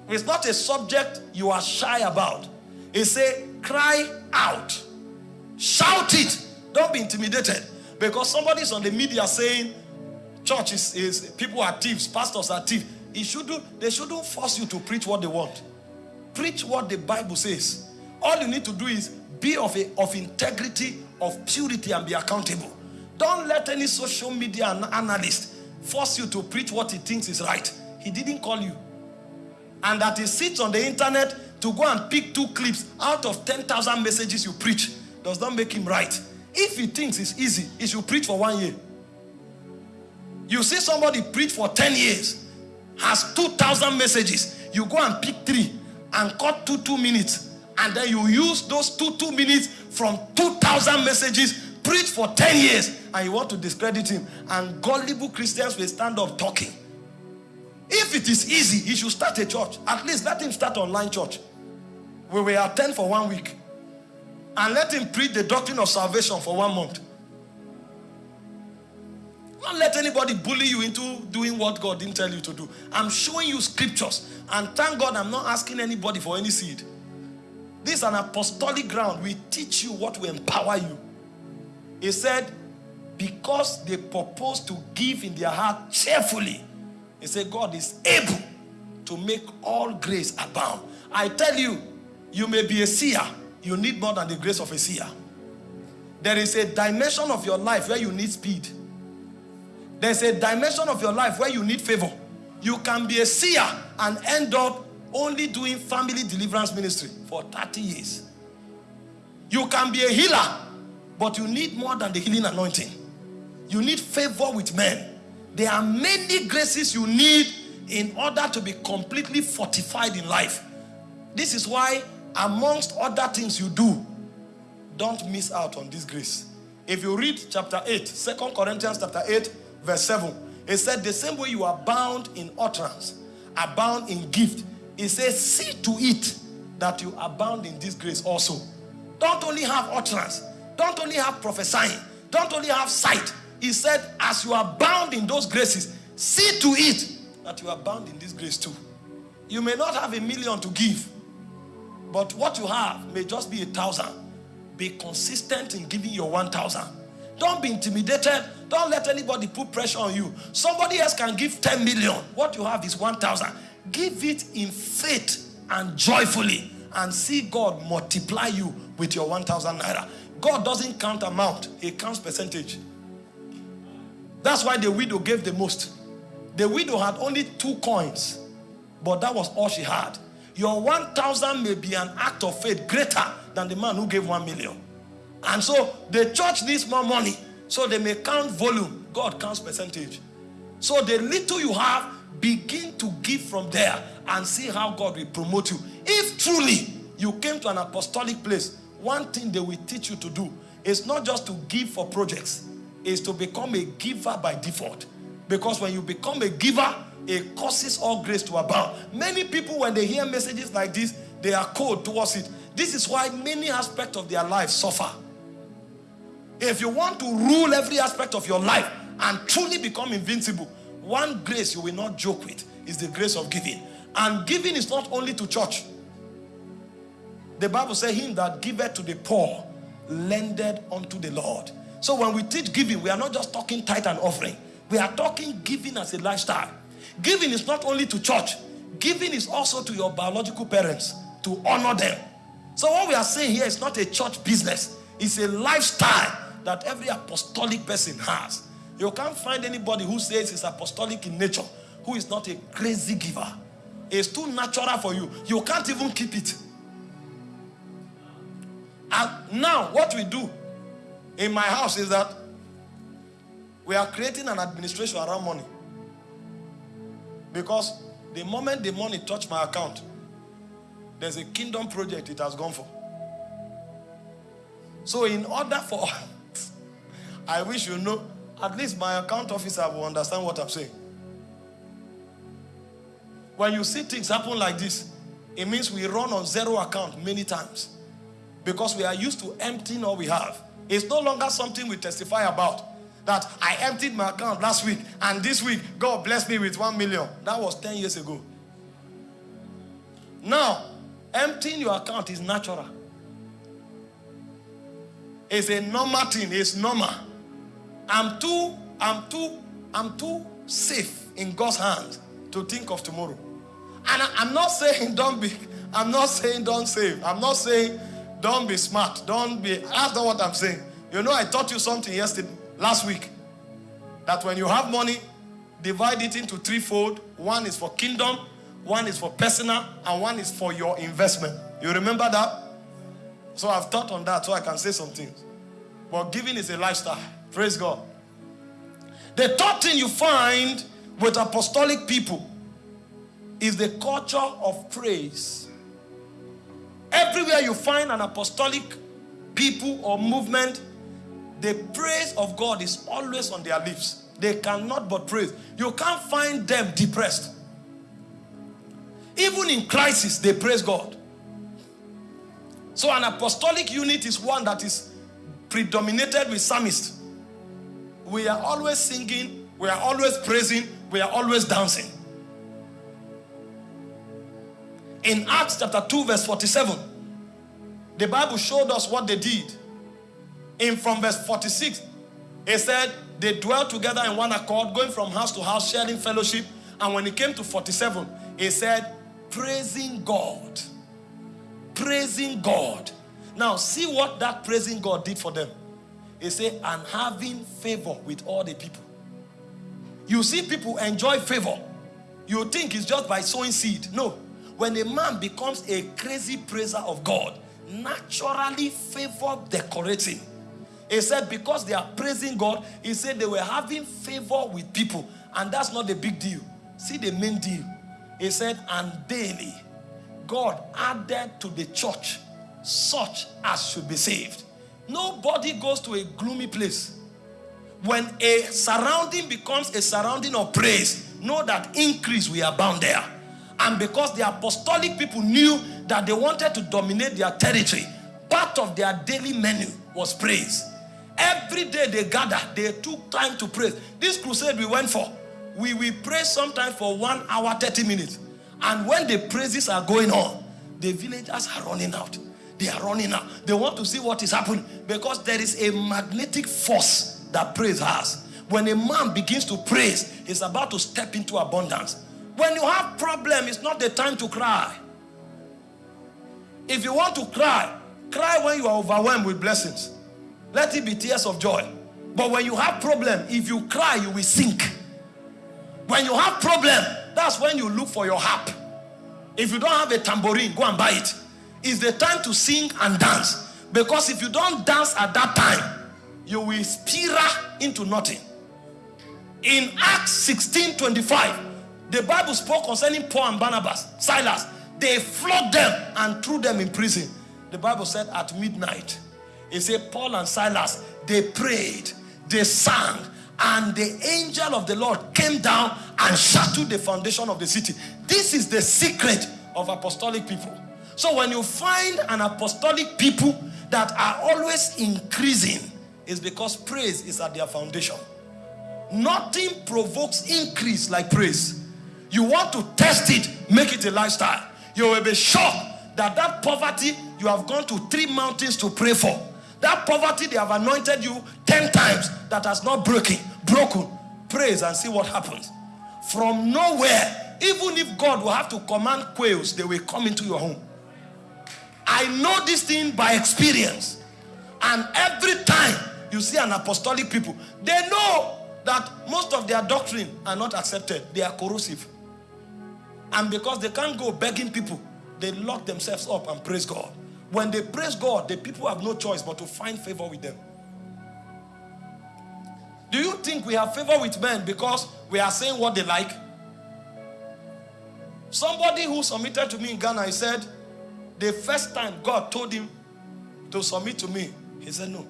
It's not a subject you are shy about. It says, cry out. Shout it. Don't be intimidated. Because somebody is on the media saying, church is, is people are thieves, pastors are thieves. It should do, they shouldn't force you to preach what they want. Preach what the Bible says. All you need to do is be of, a, of integrity, of purity, and be accountable. Don't let any social media analyst force you to preach what he thinks is right. He didn't call you. And that he sits on the internet to go and pick two clips out of 10,000 messages you preach does not make him right. If he thinks it's easy, he should preach for one year. You see somebody preach for 10 years, has 2,000 messages. You go and pick three and cut two, two minutes and then you use those two two minutes from 2,000 messages preach for 10 years and you want to discredit him and gullible Christians will stand up talking if it is easy he should start a church at least let him start online church we will attend for one week and let him preach the doctrine of salvation for one month don't let anybody bully you into doing what God didn't tell you to do. I'm showing you scriptures. And thank God I'm not asking anybody for any seed. This is an apostolic ground. We teach you what will empower you. He said, because they propose to give in their heart cheerfully, he said, God is able to make all grace abound. I tell you, you may be a seer. You need more than the grace of a seer. There is a dimension of your life where you need speed. There's a dimension of your life where you need favor. You can be a seer and end up only doing family deliverance ministry for 30 years. You can be a healer, but you need more than the healing anointing. You need favor with men. There are many graces you need in order to be completely fortified in life. This is why amongst other things you do, don't miss out on this grace. If you read chapter 8, 2 Corinthians chapter 8, verse 7, it said the same way you are bound in utterance, abound in gift, He says, See to it that you abound in this grace also. Don't only have utterance, don't only have prophesying, don't only have sight. He said, As you are bound in those graces, see to it that you are bound in this grace too. You may not have a million to give, but what you have may just be a thousand. Be consistent in giving your 1,000. Don't be intimidated. Don't let anybody put pressure on you. Somebody else can give 10 million. What you have is 1,000. Give it in faith and joyfully and see God multiply you with your 1,000 naira. God doesn't count amount, He counts percentage. That's why the widow gave the most. The widow had only two coins, but that was all she had. Your 1,000 may be an act of faith greater than the man who gave 1 million. And so the church needs more money. So they may count volume. God counts percentage. So the little you have, begin to give from there and see how God will promote you. If truly you came to an apostolic place, one thing they will teach you to do is not just to give for projects, is to become a giver by default. Because when you become a giver, it causes all grace to abound. Many people, when they hear messages like this, they are cold towards it. This is why many aspects of their life suffer. If you want to rule every aspect of your life and truly become invincible, one grace you will not joke with is the grace of giving. And giving is not only to church. The Bible says, Him that giveth to the poor lended unto the Lord. So when we teach giving, we are not just talking tithe and offering. We are talking giving as a lifestyle. Giving is not only to church, giving is also to your biological parents to honor them. So what we are saying here is not a church business. It's a lifestyle that every apostolic person has. You can't find anybody who says he's apostolic in nature who is not a crazy giver. It's too natural for you. You can't even keep it. And now, what we do in my house is that we are creating an administration around money. Because the moment the money touch my account, there's a kingdom project it has gone for. So in order for, I wish you know, at least my account officer will understand what I'm saying. When you see things happen like this, it means we run on zero account many times. Because we are used to emptying all we have. It's no longer something we testify about. That I emptied my account last week and this week God blessed me with one million. That was 10 years ago. Now, emptying your account is natural. It's a normal thing. It's normal. I'm too, I'm too, I'm too safe in God's hands to think of tomorrow. And I, am not saying don't be, I'm not saying don't save. I'm not saying don't be smart. Don't be, that's not what I'm saying. You know, I taught you something yesterday, last week. That when you have money, divide it into threefold. One is for kingdom, one is for personal, and one is for your investment. You remember that? So I've taught on that so I can say some things. But giving is a lifestyle. Praise God. The third thing you find with apostolic people is the culture of praise. Everywhere you find an apostolic people or movement, the praise of God is always on their lips. They cannot but praise. You can't find them depressed. Even in crisis, they praise God. So an apostolic unit is one that is predominated with psalmists. We are always singing, we are always praising, we are always dancing. In Acts chapter 2 verse 47, the Bible showed us what they did. In from verse 46, it said they dwelt together in one accord, going from house to house, sharing fellowship. And when it came to 47, it said, praising God. Praising God. Now, see what that praising God did for them. He said, and having favor with all the people. You see people enjoy favor. You think it's just by sowing seed. No. When a man becomes a crazy praiser of God, naturally favor decorates him. He said because they are praising God, he said they were having favor with people. And that's not the big deal. See the main deal. He said, and daily God added to the church such as should be saved. Nobody goes to a gloomy place. When a surrounding becomes a surrounding of praise, know that increase we are bound there. And because the apostolic people knew that they wanted to dominate their territory, part of their daily menu was praise. Every day they gather, they took time to pray. This crusade we went for, we will pray sometimes for one hour, 30 minutes. And when the praises are going on, the villagers are running out. They are running out. They want to see what is happening because there is a magnetic force that praise has. When a man begins to praise, he's about to step into abundance. When you have problem, it's not the time to cry. If you want to cry, cry when you are overwhelmed with blessings. Let it be tears of joy. But when you have problem, if you cry, you will sink. When you have problem, that's when you look for your harp. If you don't have a tambourine, go and buy it. It's the time to sing and dance. Because if you don't dance at that time, you will spiral into nothing. In Acts 16 25, the Bible spoke concerning Paul and Barnabas, Silas. They flogged them and threw them in prison. The Bible said at midnight, it said Paul and Silas, they prayed, they sang, and the angel of the Lord came down and shattered the foundation of the city. This is the secret of apostolic people. So when you find an apostolic people that are always increasing, it's because praise is at their foundation. Nothing provokes increase like praise. You want to test it, make it a lifestyle. You will be shocked that that poverty you have gone to three mountains to pray for. That poverty they have anointed you 10 times that has not broken, broken. Praise and see what happens. From nowhere, even if God will have to command quails, they will come into your home. I know this thing by experience. And every time you see an apostolic people, they know that most of their doctrine are not accepted. They are corrosive. And because they can't go begging people, they lock themselves up and praise God. When they praise God, the people have no choice but to find favor with them. Do you think we have favor with men because we are saying what they like? Somebody who submitted to me in Ghana, he said, the first time God told him to submit to me, he said, No.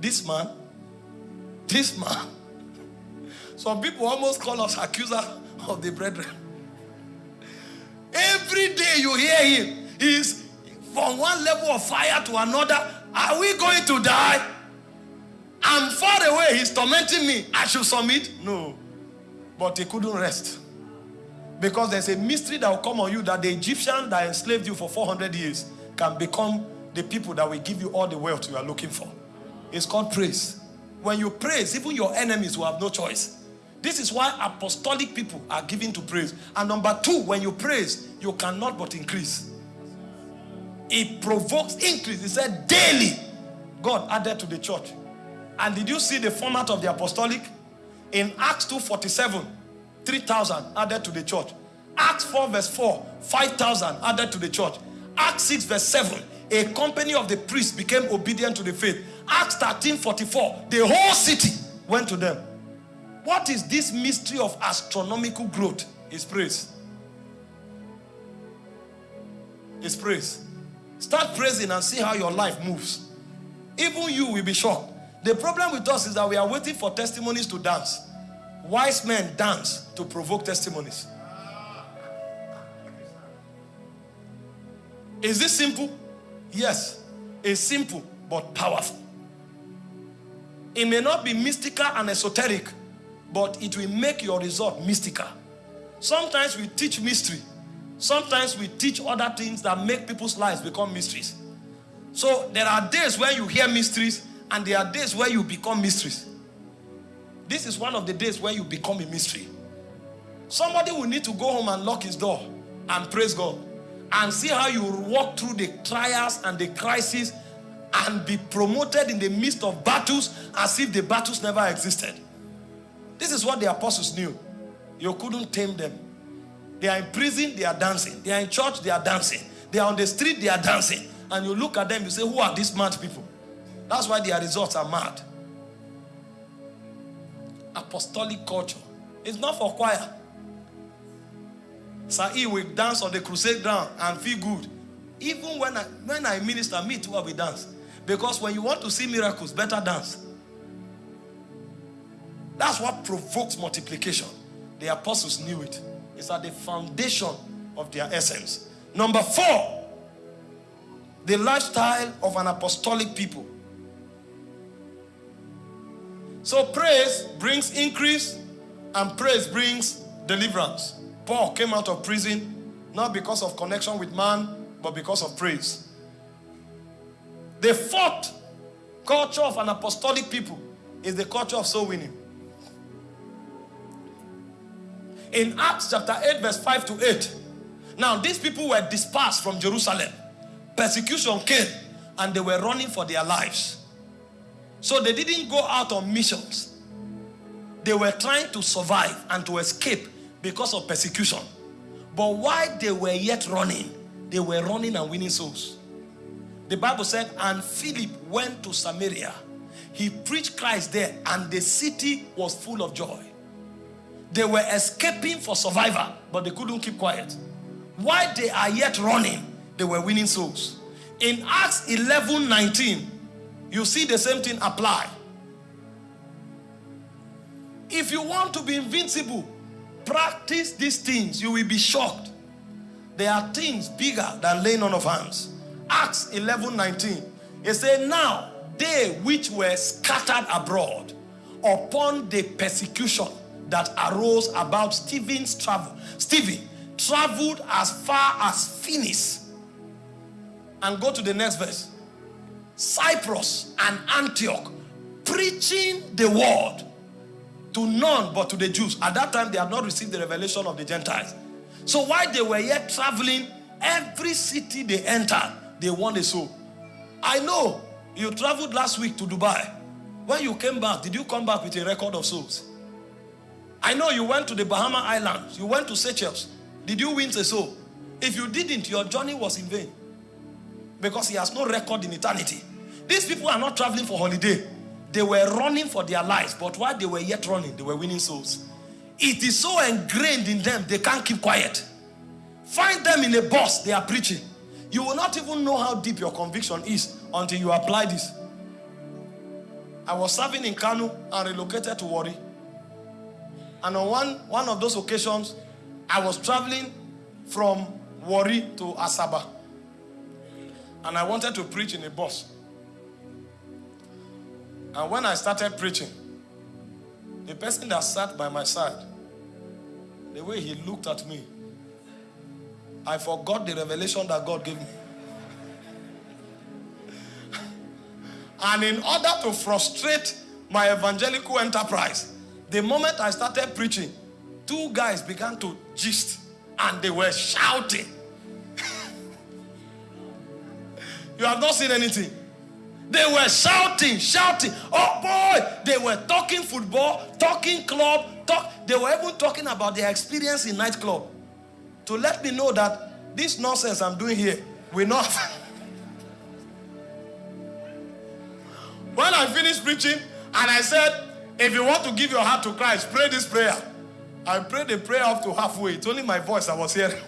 This man, this man. Some people almost call us accuser of the brethren. Every day you hear him, he's from one level of fire to another. Are we going to die? I'm far away. He's tormenting me. I should submit? No. But he couldn't rest. Because there's a mystery that will come on you that the Egyptian that enslaved you for 400 years can become the people that will give you all the wealth you are looking for. It's called praise. When you praise, even your enemies will have no choice. This is why apostolic people are given to praise. And number two, when you praise, you cannot but increase. It provokes increase. He said daily, God added to the church. And did you see the format of the apostolic? In Acts 2.47, 3,000 added to the church. Acts 4 verse 4, 5,000 added to the church. Acts 6 verse 7, a company of the priests became obedient to the faith. Acts 13 44, the whole city went to them. What is this mystery of astronomical growth? Is praise. It's praise. Start praising and see how your life moves. Even you will be shocked. The problem with us is that we are waiting for testimonies to dance. Wise men dance to provoke testimonies. Is this simple? Yes. It's simple but powerful. It may not be mystical and esoteric, but it will make your result mystical. Sometimes we teach mystery. Sometimes we teach other things that make people's lives become mysteries. So there are days where you hear mysteries and there are days where you become mysteries. This is one of the days where you become a mystery. Somebody will need to go home and lock his door and praise God and see how you walk through the trials and the crises and be promoted in the midst of battles as if the battles never existed. This is what the apostles knew. You couldn't tame them. They are in prison, they are dancing. They are in church, they are dancing. They are on the street, they are dancing. And you look at them, you say, Who are these mad people? That's why their results are mad. Apostolic culture. It's not for choir. Sir E will dance on the crusade ground and feel good. Even when I when I minister, me too I will dance. Because when you want to see miracles, better dance. That's what provokes multiplication. The apostles knew it. It's at the foundation of their essence. Number four, the lifestyle of an apostolic people. So praise brings increase and praise brings deliverance. Paul came out of prison not because of connection with man, but because of praise. The fourth culture of an apostolic people is the culture of soul winning. In Acts chapter 8, verse 5 to 8, now these people were dispersed from Jerusalem. Persecution came and they were running for their lives. So they didn't go out on missions. They were trying to survive and to escape because of persecution. But while they were yet running, they were running and winning souls. The Bible said, and Philip went to Samaria. He preached Christ there, and the city was full of joy. They were escaping for survival, but they couldn't keep quiet. While they are yet running, they were winning souls. In Acts 11 19, you see the same thing apply. If you want to be invincible, practice these things. You will be shocked. There are things bigger than laying on of hands. Acts 11 19. It said, Now they which were scattered abroad upon the persecution that arose about Stephen's travel. Stephen traveled as far as Phoenix. And go to the next verse. Cyprus and Antioch, preaching the word to none but to the Jews. At that time, they had not received the revelation of the Gentiles. So while they were yet traveling, every city they entered, they won a soul. I know you traveled last week to Dubai. When you came back, did you come back with a record of souls? I know you went to the Bahama Islands. You went to Seychelles. Did you win a soul? If you didn't, your journey was in vain. Because he has no record in eternity. These people are not traveling for holiday. They were running for their lives. But while they were yet running, they were winning souls. It is so ingrained in them, they can't keep quiet. Find them in a bus, they are preaching. You will not even know how deep your conviction is until you apply this. I was serving in Kano and relocated to Warri. And on one, one of those occasions, I was traveling from Warri to Asaba. And I wanted to preach in a bus. And when I started preaching, the person that sat by my side, the way he looked at me, I forgot the revelation that God gave me. and in order to frustrate my evangelical enterprise, the moment I started preaching, two guys began to gist and they were shouting. you have not seen anything. They were shouting, shouting. Oh boy, they were talking football, talking club, talk. They were even talking about their experience in nightclub to let me know that this nonsense I'm doing here will not. when I finished preaching and I said, if you want to give your heart to Christ, pray this prayer. I prayed the prayer up to halfway. It's only my voice I was hearing.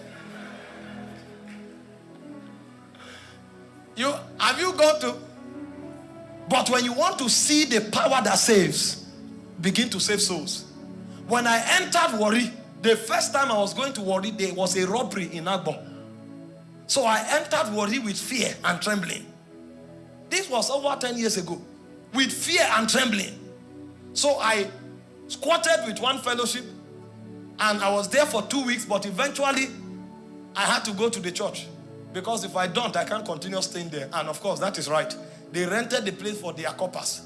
You have you gone to? But when you want to see the power that saves, begin to save souls. When I entered Warri, the first time I was going to Warri, there was a robbery in Agbor. So I entered Warri with fear and trembling. This was over 10 years ago. With fear and trembling. So I squatted with one fellowship and I was there for two weeks, but eventually I had to go to the church. Because if I don't, I can't continue staying there. And of course, that is right. They rented the place for their corpers.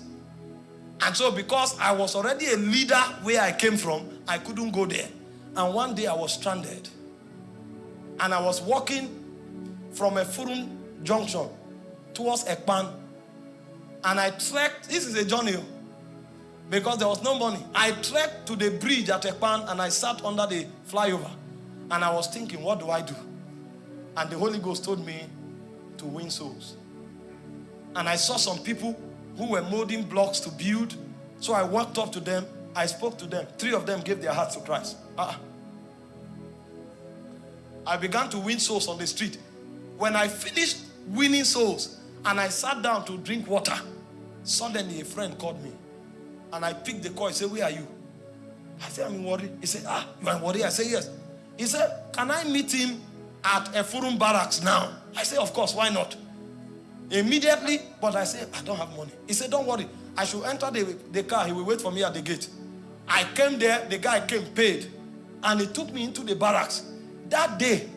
And so because I was already a leader where I came from, I couldn't go there. And one day I was stranded. And I was walking from Effurun junction towards Ekpan. And I trekked, this is a journey because there was no money. I trekked to the bridge at Ekpan and I sat under the flyover. And I was thinking, what do I do? And the Holy Ghost told me to win souls. And I saw some people who were molding blocks to build. So I walked up to them. I spoke to them. Three of them gave their hearts to Christ. Uh-uh. I began to win souls on the street. When I finished winning souls and I sat down to drink water, suddenly a friend called me. And I picked the call. He said, Where are you? I said, I'm in Warri. He said, Ah, you are Warri? I said, Yes. He said, Can I meet him at Effurun Barracks now? I said, Of course, why not? Immediately, but I said, I don't have money. He said, Don't worry. I should enter the, the car. He will wait for me at the gate. I came there, the guy came, paid, and he took me into the barracks. That day,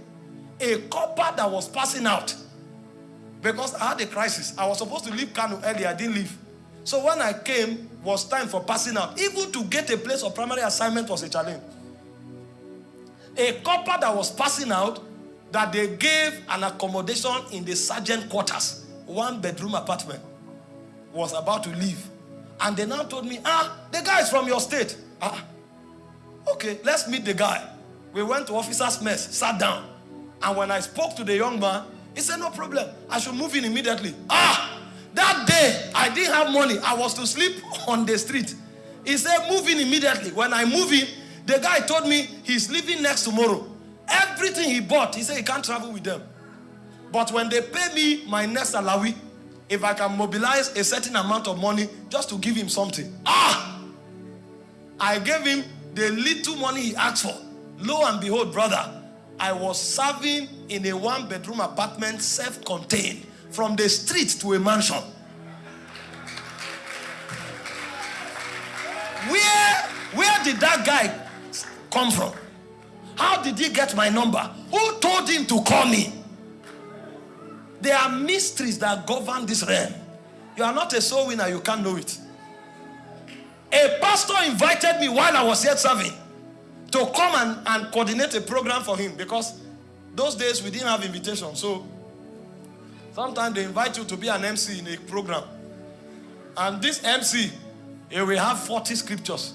a corper that was passing out because I had a crisis. I was supposed to leave Kano early, I didn't leave. So when I came, was time for passing out. Even to get a place of primary assignment was a challenge. A corper that was passing out, that they gave an accommodation in the sergeant quarters, one bedroom apartment, was about to leave. And they now told me, ah, the guy is from your state. Ah, okay, let's meet the guy. We went to officer's mess, sat down. And when I spoke to the young man, he said, no problem. I should move in immediately. Ah, that day, I didn't have money. I was to sleep on the street. He said, move in immediately. When I move in, the guy told me he's leaving next tomorrow. Everything he bought, he said he can't travel with them. But when they pay me my next salary, if I can mobilize a certain amount of money just to give him something. Ah! I gave him the little money he asked for. Lo and behold, brother, I was serving in a one bedroom apartment, self contained, from the street to a mansion. Where, where did that guy come from? How did he get my number? Who told him to call me? There are mysteries that govern this realm. You are not a soul winner, you can't know it. A pastor invited me while I was yet serving to come and, and coordinate a program for him because those days we didn't have invitation. So sometimes they invite you to be an MC in a program. And this MC, he eh, will have 40 scriptures.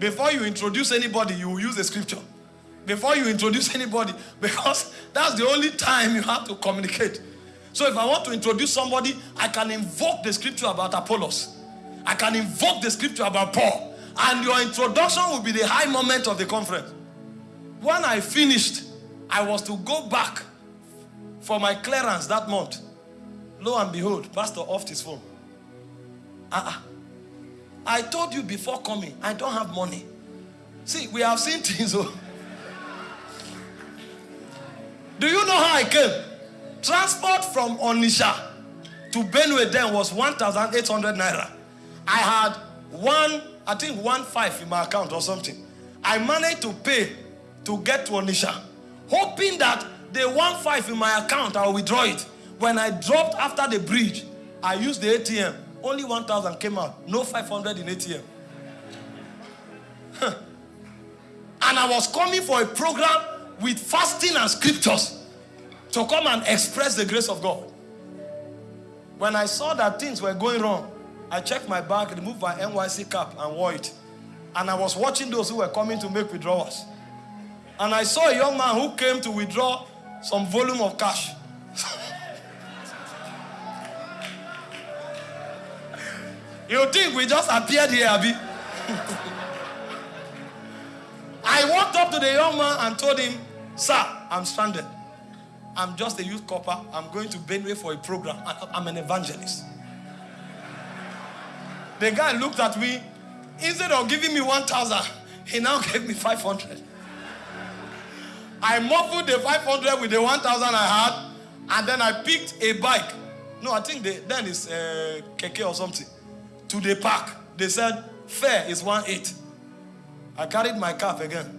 Before you introduce anybody, you will use a scripture. Before you introduce anybody, because that's the only time you have to communicate. So if I want to introduce somebody, I can invoke the scripture about Apollos. I can invoke the scripture about Paul. And your introduction will be the high moment of the conference. When I finished, I was to go back for my clearance that month. Lo and behold, pastor off his phone. Uh-uh. I told you before coming, I don't have money. See, we have seen things. Oh. Do you know how I came? Transport from Onitsha to Benue then was 1,800 naira. I had one, I think one five in my account or something. I managed to pay to get to Onitsha, hoping that the one five in my account, I'll withdraw it. When I dropped after the bridge, I used the ATM. Only 1,000 came out. No 500 in ATM. and I was coming for a program with fasting and scriptures to come and express the grace of God. When I saw that things were going wrong, I checked my bag, removed my NYSC cap, and wore it. And I was watching those who were coming to make withdrawals. And I saw a young man who came to withdraw some volume of cash. You think we just appeared here, Abby? I walked up to the young man and told him, Sir, I'm stranded. I'm just a youth corper. I'm going to Benue for a program. I'm an evangelist. The guy looked at me. Instead of giving me 1,000, he now gave me 500. I muffled the 500 with the 1,000 I had, and then I picked a bike. No, I think they, then it's uh, keke or something. To the park. They said, fare is 1 8. I carried my cap again.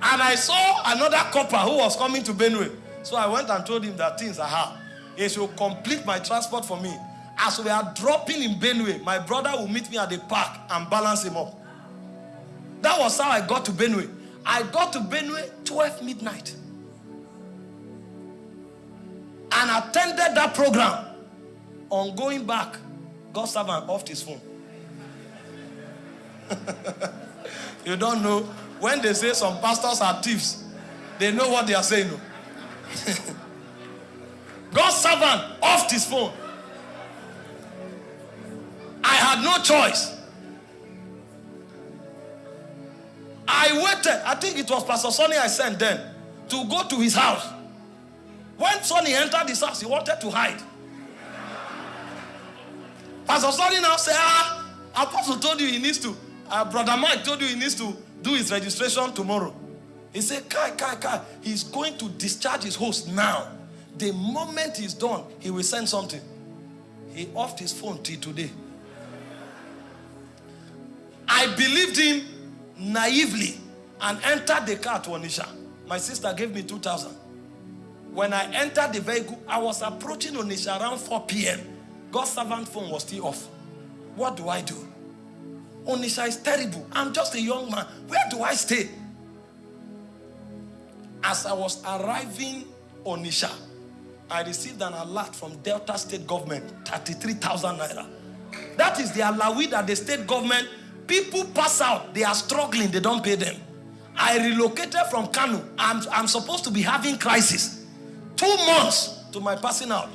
And I saw another corper who was coming to Benue. So I went and told him that things are hard. He should complete my transport for me. As we are dropping in Benue, my brother will meet me at the park and balance him up. That was how I got to Benue. I got to Benue 12 midnight. And attended that program. On going back, God's servant off his phone. you don't know when they say some pastors are thieves, they know what they are saying. God's servant off his phone. I had no choice. I waited. I think it was Pastor Sonny I sent then to go to his house. When Sonny entered his house, he wanted to hide. Pastor Sonny now said, Ah, Apostle told you he needs to, uh, Brother Mike told you he needs to do his registration tomorrow. He said, Kai, Kai, Kai, he's going to discharge his host now. The moment he's done, he will send something. He offed his phone till today. I believed him naively and entered the car to Onitsha. My sister gave me 2,000. When I entered the vehicle, I was approaching Onitsha around 4 p.m. God's servant phone was still off. What do I do? Onitsha is terrible. I'm just a young man. Where do I stay? As I was arriving Onitsha, I received an alert from Delta State government, 33,000 naira. That is the alawi that the state government, people pass out, they are struggling, they don't pay them. I relocated from Kano. I'm, I'm supposed to be having crisis. Two months to my passing out.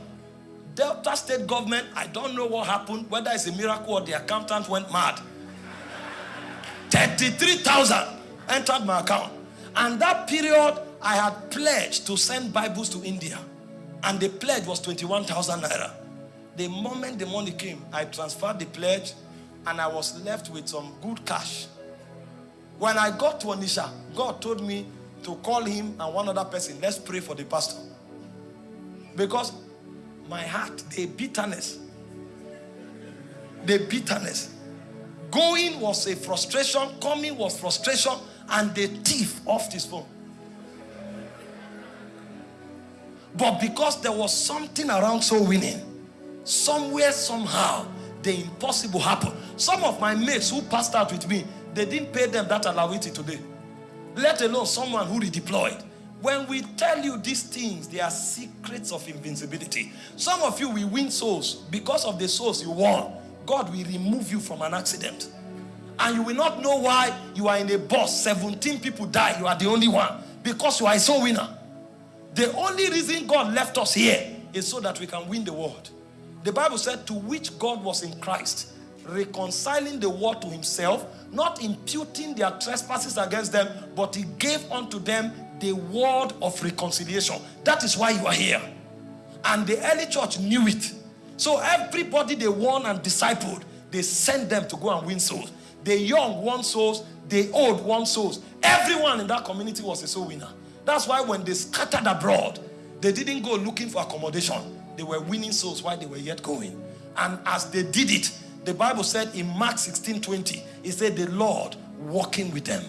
Delta State government, I don't know what happened, whether it's a miracle or the accountant went mad. 33,000 entered my account. And that period, I had pledged to send Bibles to India. And the pledge was 21,000 naira. The moment the money came, I transferred the pledge and I was left with some good cash. When I got to Onitsha, God told me to call him and one other person. Let's pray for the pastor. Because my heart, the bitterness, the bitterness. Going was a frustration, coming was frustration, and the thief off his phone. But because there was something around so winning, somewhere, somehow, the impossible happened. Some of my mates who passed out with me, they didn't pay them that alawiti today. Let alone someone who redeployed. When we tell you these things, they are secrets of invincibility. Some of you will win souls because of the souls you won. God will remove you from an accident. And you will not know why you are in a bus, 17 people die, you are the only one. Because you are a soul winner. The only reason God left us here is so that we can win the world. The Bible said, to which God was in Christ, reconciling the world to himself, not imputing their trespasses against them, but he gave unto them the word of reconciliation. That is why you are here. And the early church knew it. So everybody they won and discipled, they sent them to go and win souls. The young won souls, the old won souls. Everyone in that community was a soul winner. That's why when they scattered abroad, they didn't go looking for accommodation. They were winning souls while they were yet going. And as they did it, the Bible said in Mark 16 20, it said, The Lord walking with them,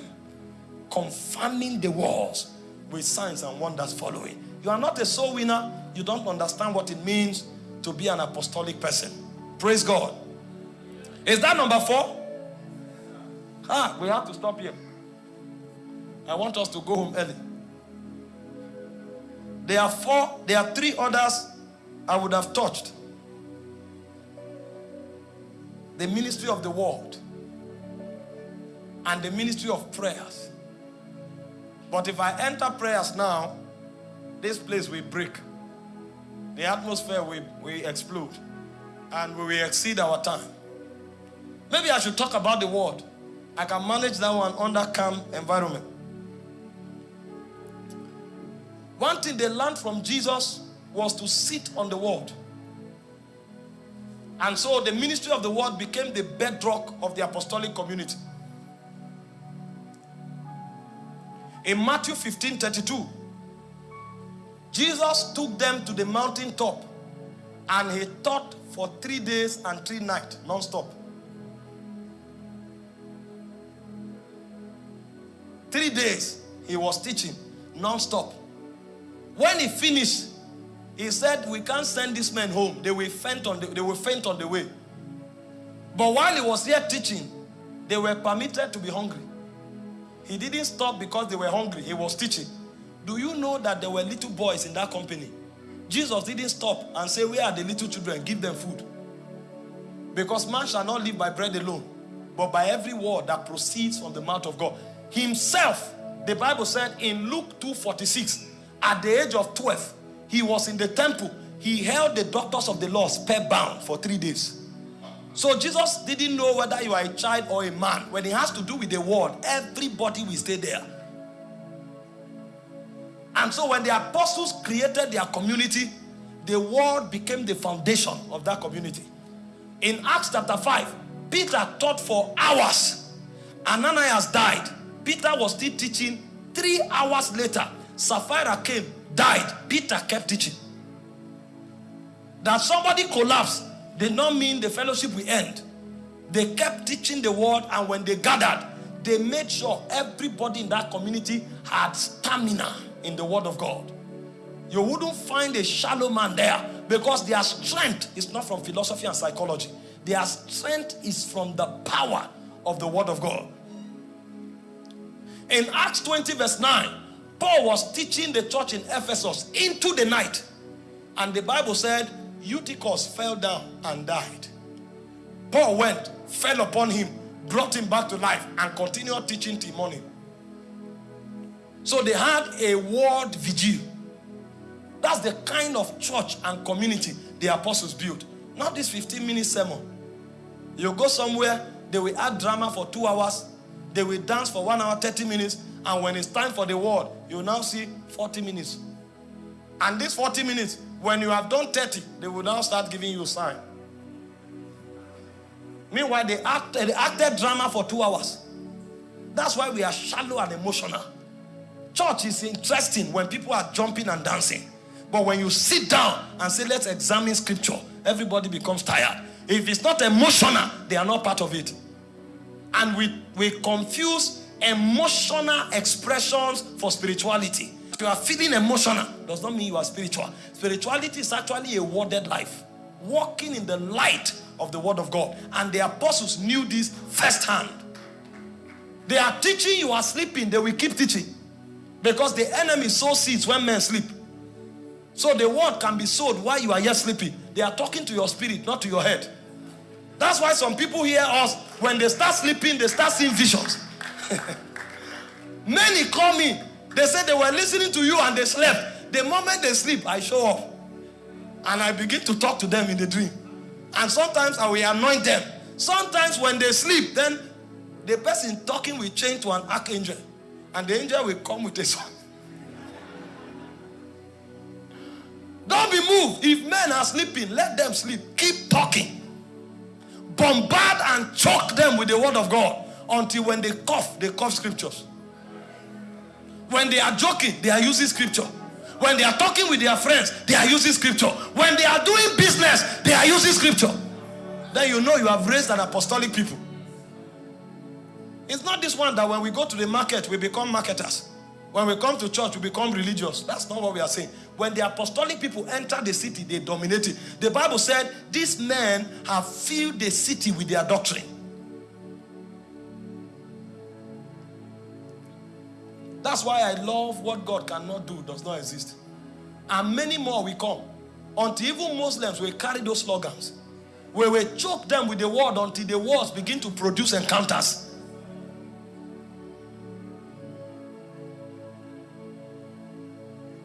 confirming the walls with signs and wonders following. You are not a soul winner, you don't understand what it means to be an apostolic person. Praise God. Is that number four? Ah, we have to stop here. I want us to go home early. There are four, there are three others I would have touched. The ministry of the word and the ministry of prayers. But if I enter prayers now, this place will break. The atmosphere will, will explode and we will exceed our time. Maybe I should talk about the word. I can manage that one under calm environment. One thing they learned from Jesus was to sit on the word. And so the ministry of the word became the bedrock of the apostolic community. In Matthew 15 32, Jesus took them to the mountain top and he taught for three days and three nights non-stop. Three days he was teaching non-stop. When he finished, he said, we can't send these men home. They will faint on the, they will faint on the way. But while he was here teaching, they were permitted to be hungry. He didn't stop because they were hungry. He was teaching. Do you know that there were little boys in that company? Jesus didn't stop and say, where are the little children? Give them food. Because man shall not live by bread alone, but by every word that proceeds from the mouth of God. Himself, the Bible said in Luke 2.46, at the age of 12, he was in the temple. He held the doctors of the law spellbound for three days. So Jesus didn't know whether you are a child or a man. When it has to do with the word, everybody will stay there. And so when the apostles created their community, the word became the foundation of that community. In Acts chapter 5, Peter taught for hours. Ananias died. Peter was still teaching. Three hours later, Sapphira came, died. Peter kept teaching. That somebody collapsed did not mean the fellowship will end. They kept teaching the word, and when they gathered, they made sure everybody in that community had stamina in the word of God. You wouldn't find a shallow man there because their strength is not from philosophy and psychology. Their strength is from the power of the word of God. In Acts 20, verse 9, Paul was teaching the church in Ephesus into the night. And the Bible said Eutychus fell down and died. Paul went, fell upon him, brought him back to life, and continued teaching till morning. So they had a word vigil. That's the kind of church and community the apostles built. Not this 15 minute sermon. You go somewhere, they will add drama for two hours, they will dance for one hour, 30 minutes, and when it's time for the word, you now see 40 minutes. And these 40 minutes, when you have done 30, they will now start giving you a sign. Meanwhile, they acted, they acted drama for two hours. That's why we are shallow and emotional. Church is interesting when people are jumping and dancing. But when you sit down and say, let's examine scripture, everybody becomes tired. If it's not emotional, they are not part of it. And we, we confuse emotional expressions for spirituality. If you are feeling emotional, does not mean you are spiritual. Spirituality is actually a worded life, walking in the light of the word of God. And the apostles knew this firsthand. They are teaching you are sleeping, they will keep teaching. Because the enemy sows seeds when men sleep. So the word can be sowed while you are yet sleeping. They are talking to your spirit, not to your head. That's why some people hear us, when they start sleeping, they start seeing visions. Many call me. They said they were listening to you and they slept. The moment they sleep, I show up. And I begin to talk to them in the dream. And sometimes I will anoint them. Sometimes when they sleep, then the person talking will change to an archangel. And the angel will come with a sword. Don't be moved. If men are sleeping, let them sleep. Keep talking. Bombard and choke them with the word of God until when they cough, they cough scriptures. When they are joking, they are using scripture. When they are talking with their friends, they are using scripture. When they are doing business, they are using scripture. Then you know you have raised an apostolic people. It's not this one that when we go to the market, we become marketers. When we come to church, we become religious. That's not what we are saying. When the apostolic people enter the city, they dominate it. The Bible said, These men have filled the city with their doctrine. That's why I love what God cannot do, does not exist. And many more will come. Until even Muslims will carry those slogans. We will choke them with the word until the words begin to produce encounters.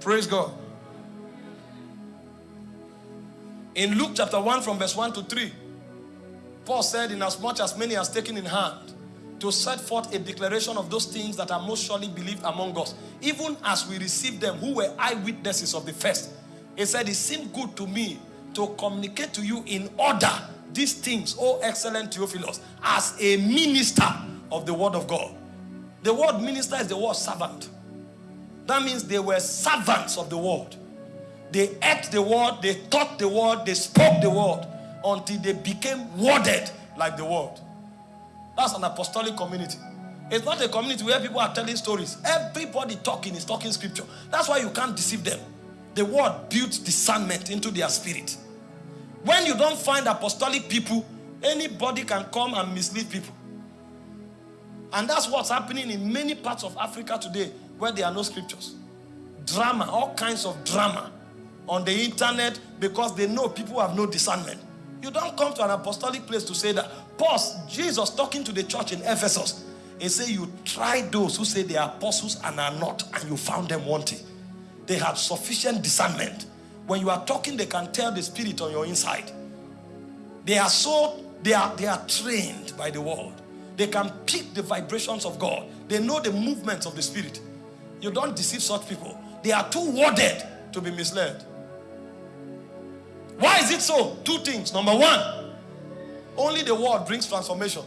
Praise God. In Luke chapter 1 from verse 1 to 3, Paul said, in as much as many has taken in hand to set forth a declaration of those things that are most surely believed among us, even as we received them who were eyewitnesses of the first. He said, it seemed good to me to communicate to you in order these things, O excellent Theophilus, as a minister of the word of God. The word minister is the word servant. That means they were servants of the word. They ate the word, they taught the word, they spoke the word until they became worded like the word. That's an apostolic community. It's not a community where people are telling stories. Everybody talking is talking scripture. That's why you can't deceive them. The word builds discernment into their spirit. When you don't find apostolic people, anybody can come and mislead people. And that's what's happening in many parts of Africa today where there are no scriptures. Drama, all kinds of drama on the internet because they know people have no discernment. You don't come to an apostolic place to say that. Pause. Jesus talking to the church in Ephesus. He said, You try those who say they are apostles and are not, and you found them wanting. They have sufficient discernment. When you are talking, they can tell the spirit on your inside. They are so, they are, they are trained by the word. They can pick the vibrations of God. They know the movements of the spirit. You don't deceive such people. They are too worded to be misled. Why is it so? Two things. Number one, only the word brings transformation.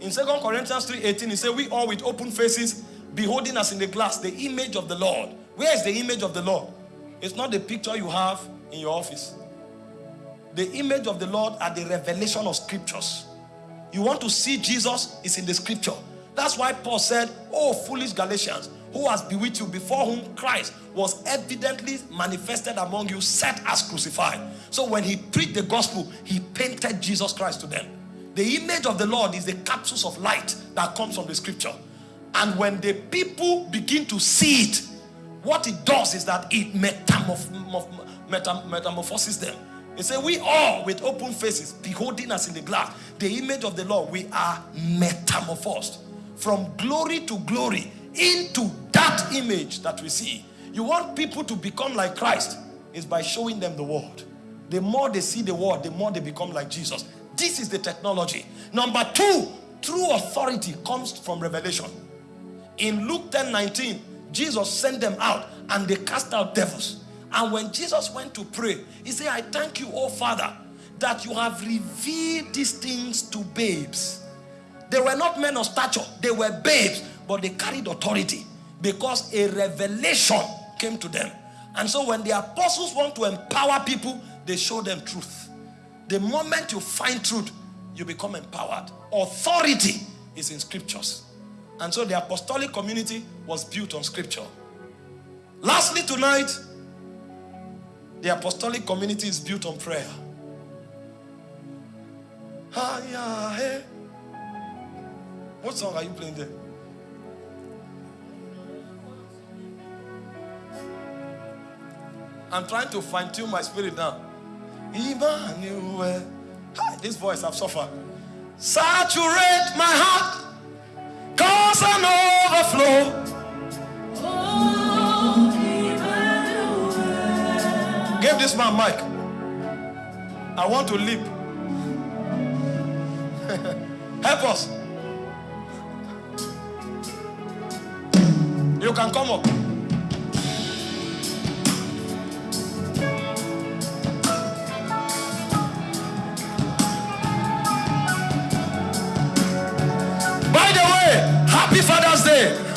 In Second Corinthians 3:18, he said, We all with open faces, beholding us in the glass, the image of the Lord. Where is the image of the Lord? It's not the picture you have in your office. The image of the Lord are the revelation of scriptures. You want to see Jesus, is in the scripture. That's why Paul said, Oh, foolish Galatians, who has bewitched you before whom Christ was evidently manifested among you, set as crucified. So when he preached the gospel, he painted Jesus Christ to them. The image of the Lord is the capsules of light that comes from the scripture. And when the people begin to see it, what it does is that it metamorph metam metamorphoses them. He said, We all with open faces, beholding us in the glass, the image of the Lord, we are metamorphosed from glory to glory into that image that we see. You want people to become like Christ is by showing them the word. The more they see the word, the more they become like Jesus. This is the technology. Number two, true authority comes from revelation. In Luke 10 19, Jesus sent them out and they cast out devils. And when Jesus went to pray, he said, I thank you, oh Father, that you have revealed these things to babes. They were not men of stature, they were babes, but they carried authority because a revelation came to them. And so when the apostles want to empower people, they show them truth. The moment you find truth, you become empowered. Authority is in scriptures. And so the apostolic community was built on scripture. Lastly, tonight, the apostolic community is built on prayer. What song are you playing there? I'm trying to fine tune my spirit now. Emmanuel. This voice I've suffered. Saturate my heart, cause an overflow. Give this man mic. I want to leap. Help us. You can come up. Happy Father's Day.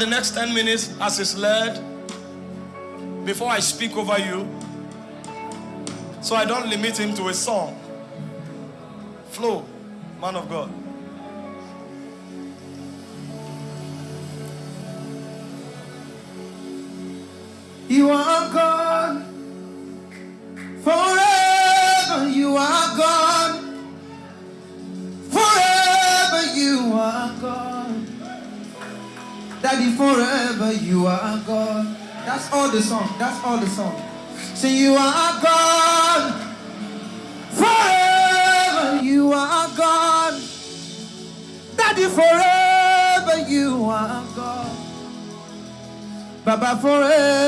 The next 10 minutes as is led before I speak over you. So I don't limit him to a song. Flow, man of God. The song. That's all the song. Say you are God. Forever you are God. Daddy, forever you are God. Baba, forever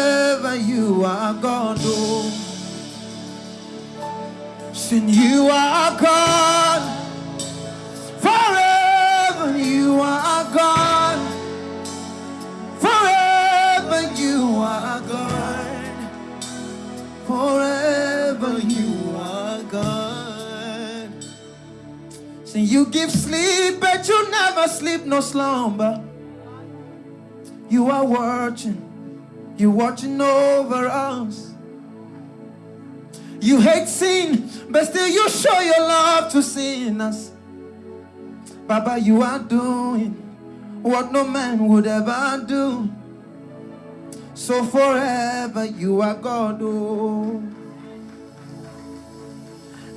no slumber. You are watching. You're watching over us. You hate sin, but still you show your love to sinners. Baba, you are doing what no man would ever do. So forever you are God. Oh.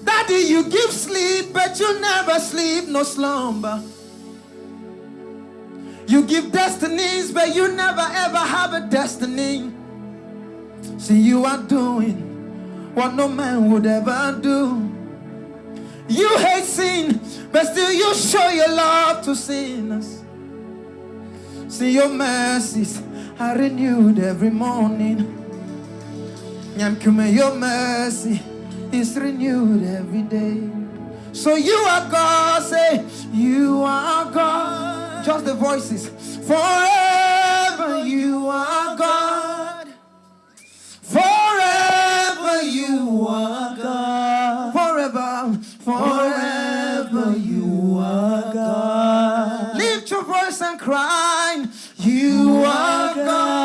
Daddy, you give sleep, but you never sleep, no slumber. You give destinies, but you never ever have a destiny. See, you are doing what no man would ever do. You hate sin, but still you show your love to sinners. See your mercies are renewed every morning. Nyamkume, your mercy is renewed every day. So you are God, say, you are God. Just the voices. Forever you are God. Forever you are God. Forever, forever you are God. Lift your voice and cry. You are God.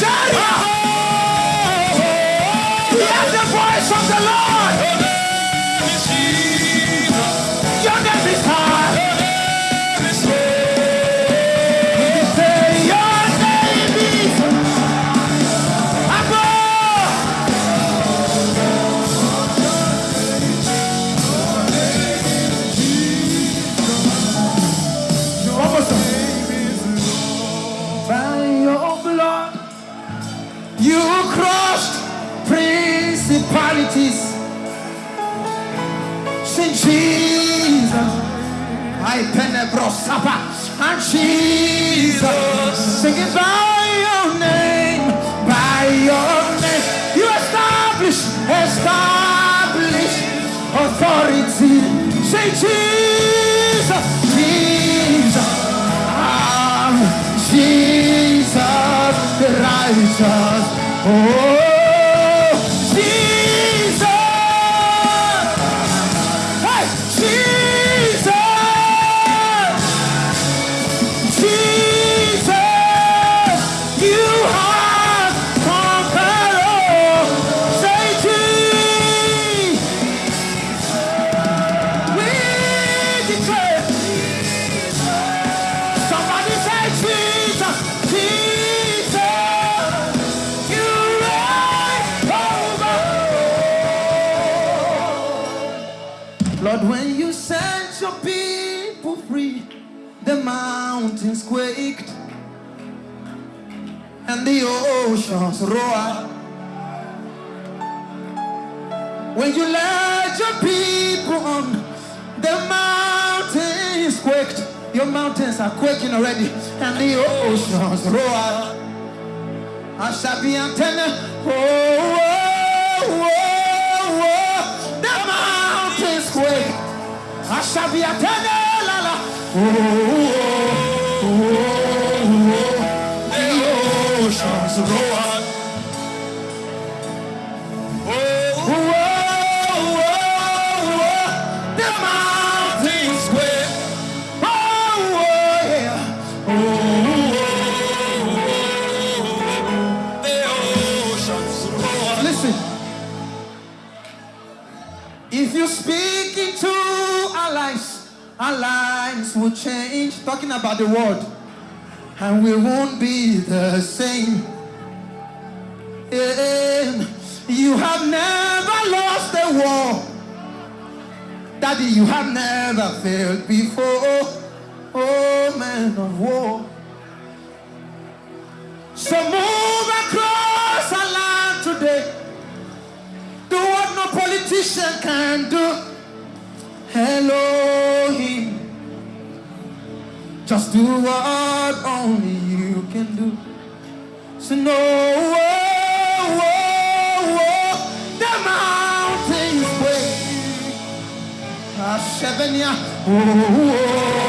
Speak to Jesus. Sing by your name, by your name. You establish, establish authority. Say Jesus, Jesus, ah, Jesus, righteous. Oh, roared. When you led your people on, the mountains quaked. Your mountains are quaking already, and the oceans roar. I shall be antenna. Oh, oh, oh, oh. the mountains quake. I shall be antenna. La, la. Oh, oh, oh, oh, the oceans roar. Talking about the word. And we won't be the same. Yeah. You have never lost a war. Daddy, you have never failed before. Oh, man of war. So move across our land today. Do what no politician can do. Elohim. Do what only you can do. So no, oh, oh, oh, the mountains quake. Ashebenya, oh, oh,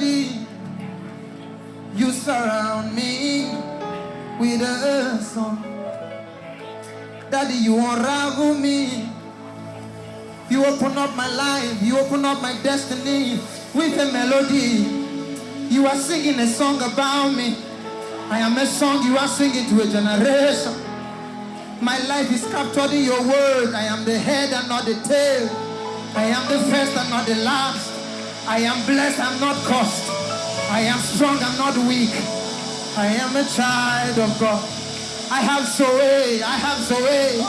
melody. You surround me with a song. Daddy, you unravel me. You open up my life. You open up my destiny with a melody. You are singing a song about me. I am a song you are singing to a generation. My life is captured in your word. I am the head and not the tail. I am the first and not the last. I am blessed, I'm not cursed. I am strong, I'm not weak. I am a child of God. I have Zoe, I have Zoe.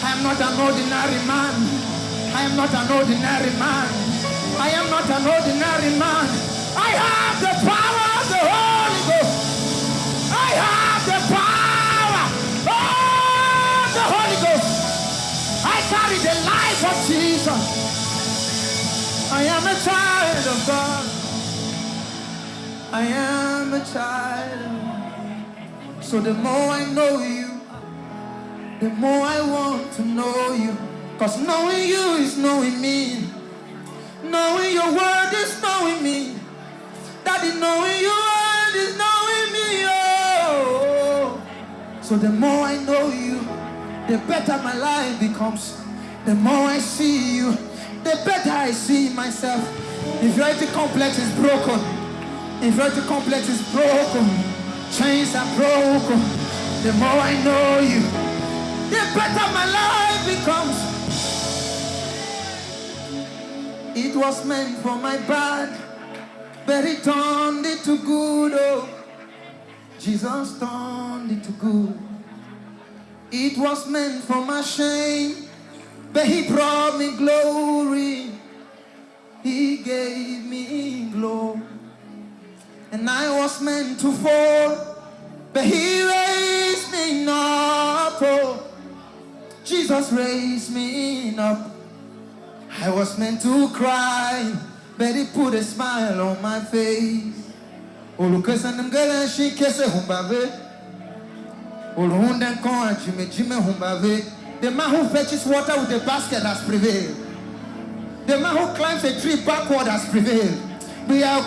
I am not an ordinary man. I am not an ordinary man. I am not an ordinary man. I have the power of the Holy Ghost. I have the power of the Holy Ghost. I carry the life of Jesus. I am a child of God. I am a child. So the more I know you, the more I want to know you. Cause knowing you is knowing me. Knowing your word is knowing me. Daddy, knowing your word is knowing me. Oh. So the more I know you, the better my life becomes. The more I see you, the better I see myself. Inferiority complex is broken. Inferiority complex is broken. Chains are broken. The more I know you, the better my life becomes. It was meant for my bad, but he turned it to good. Oh, Jesus turned it to good. It was meant for my shame. But he brought me glory. He gave me glory. And I was meant to fall. But he raised me up. Oh, Jesus raised me up. I was meant to cry. But he put a smile on my face. Olukesanem gala shi kese humbave. Oluhunden kon jime jime humbave. The man who fetches water with a basket has prevailed. The man who climbs a tree backward has prevailed. We are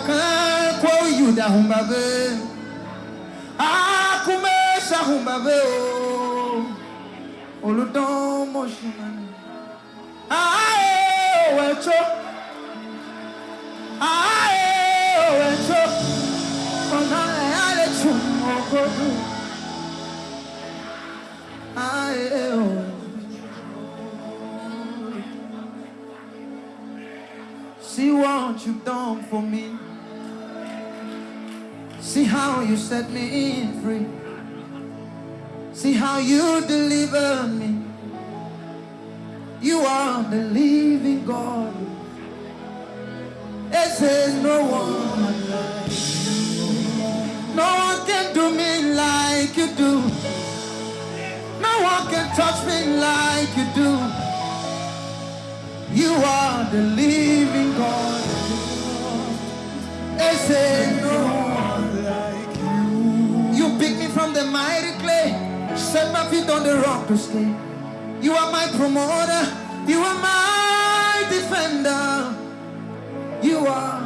call you the humbabe. Ah, kumesha humbabe. Oludon moshimani. Eh, wecho. Eh, wecho. Ona ale chumo kodu. Ah, See what you've done for me. See how you set me free. See how you deliver me. You are the living God. It says no one. No one can do me like you do. No one can touch me like you do. You are the living God. No one like you. You me from the mighty clay, set my feet on the rock to stay. You are my promoter. You are my defender. You are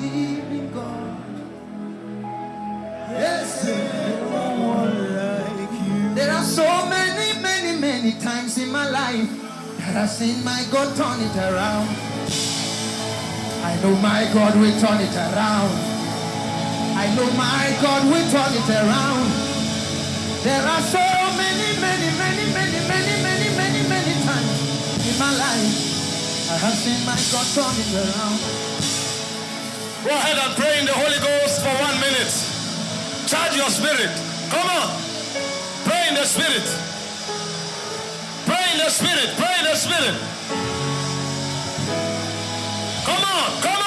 the living God. Yes, no one like you. There are so many, many, many times in my life I have seen my God turn it around. I know my God will turn it around. I know my God will turn it around. There are so many, many, many, many, many, many, many, many times in my life I have seen my God turn it around. Go ahead and pray in the Holy Ghost for one minute. Charge your spirit. Come on. Pray in the spirit in the spirit. Pray in the spirit. Come on, come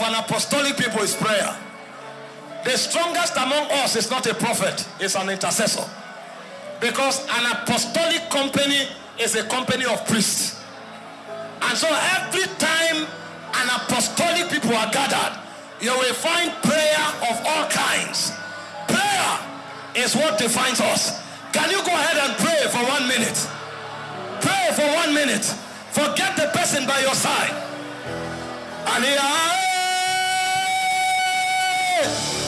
of an apostolic people is prayer. The strongest among us is not a prophet, it's an intercessor. Because an apostolic company is a company of priests. And so every time an apostolic people are gathered, you will find prayer of all kinds. Prayer is what defines us. Can you go ahead and pray for one minute? Pray for one minute. Forget the person by your side. Aliyah. Yeah.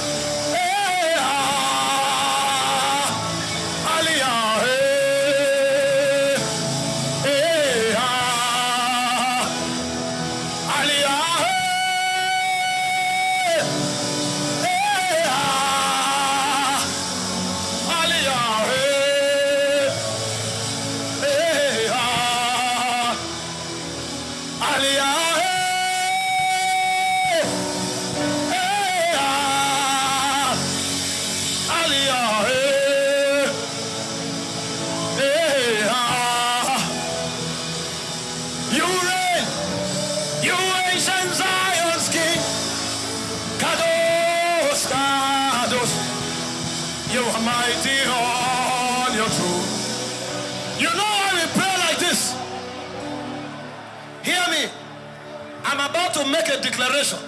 declaration.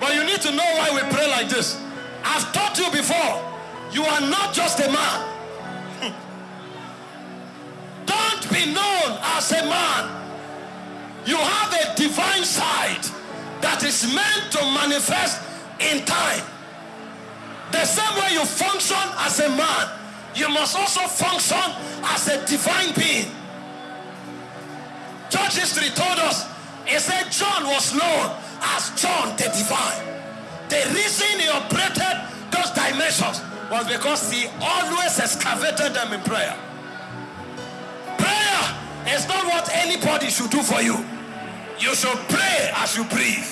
But you need to know why we pray like this. I've taught you before, you are not just a man. Don't be known as a man. You have a divine side that is meant to manifest in time. The same way you function as a man, you must also function as a divine being. Church history told us he said John was known as John the Divine. The reason he operated those dimensions was because he always excavated them in prayer. Prayer is not what anybody should do for you. You should pray as you breathe.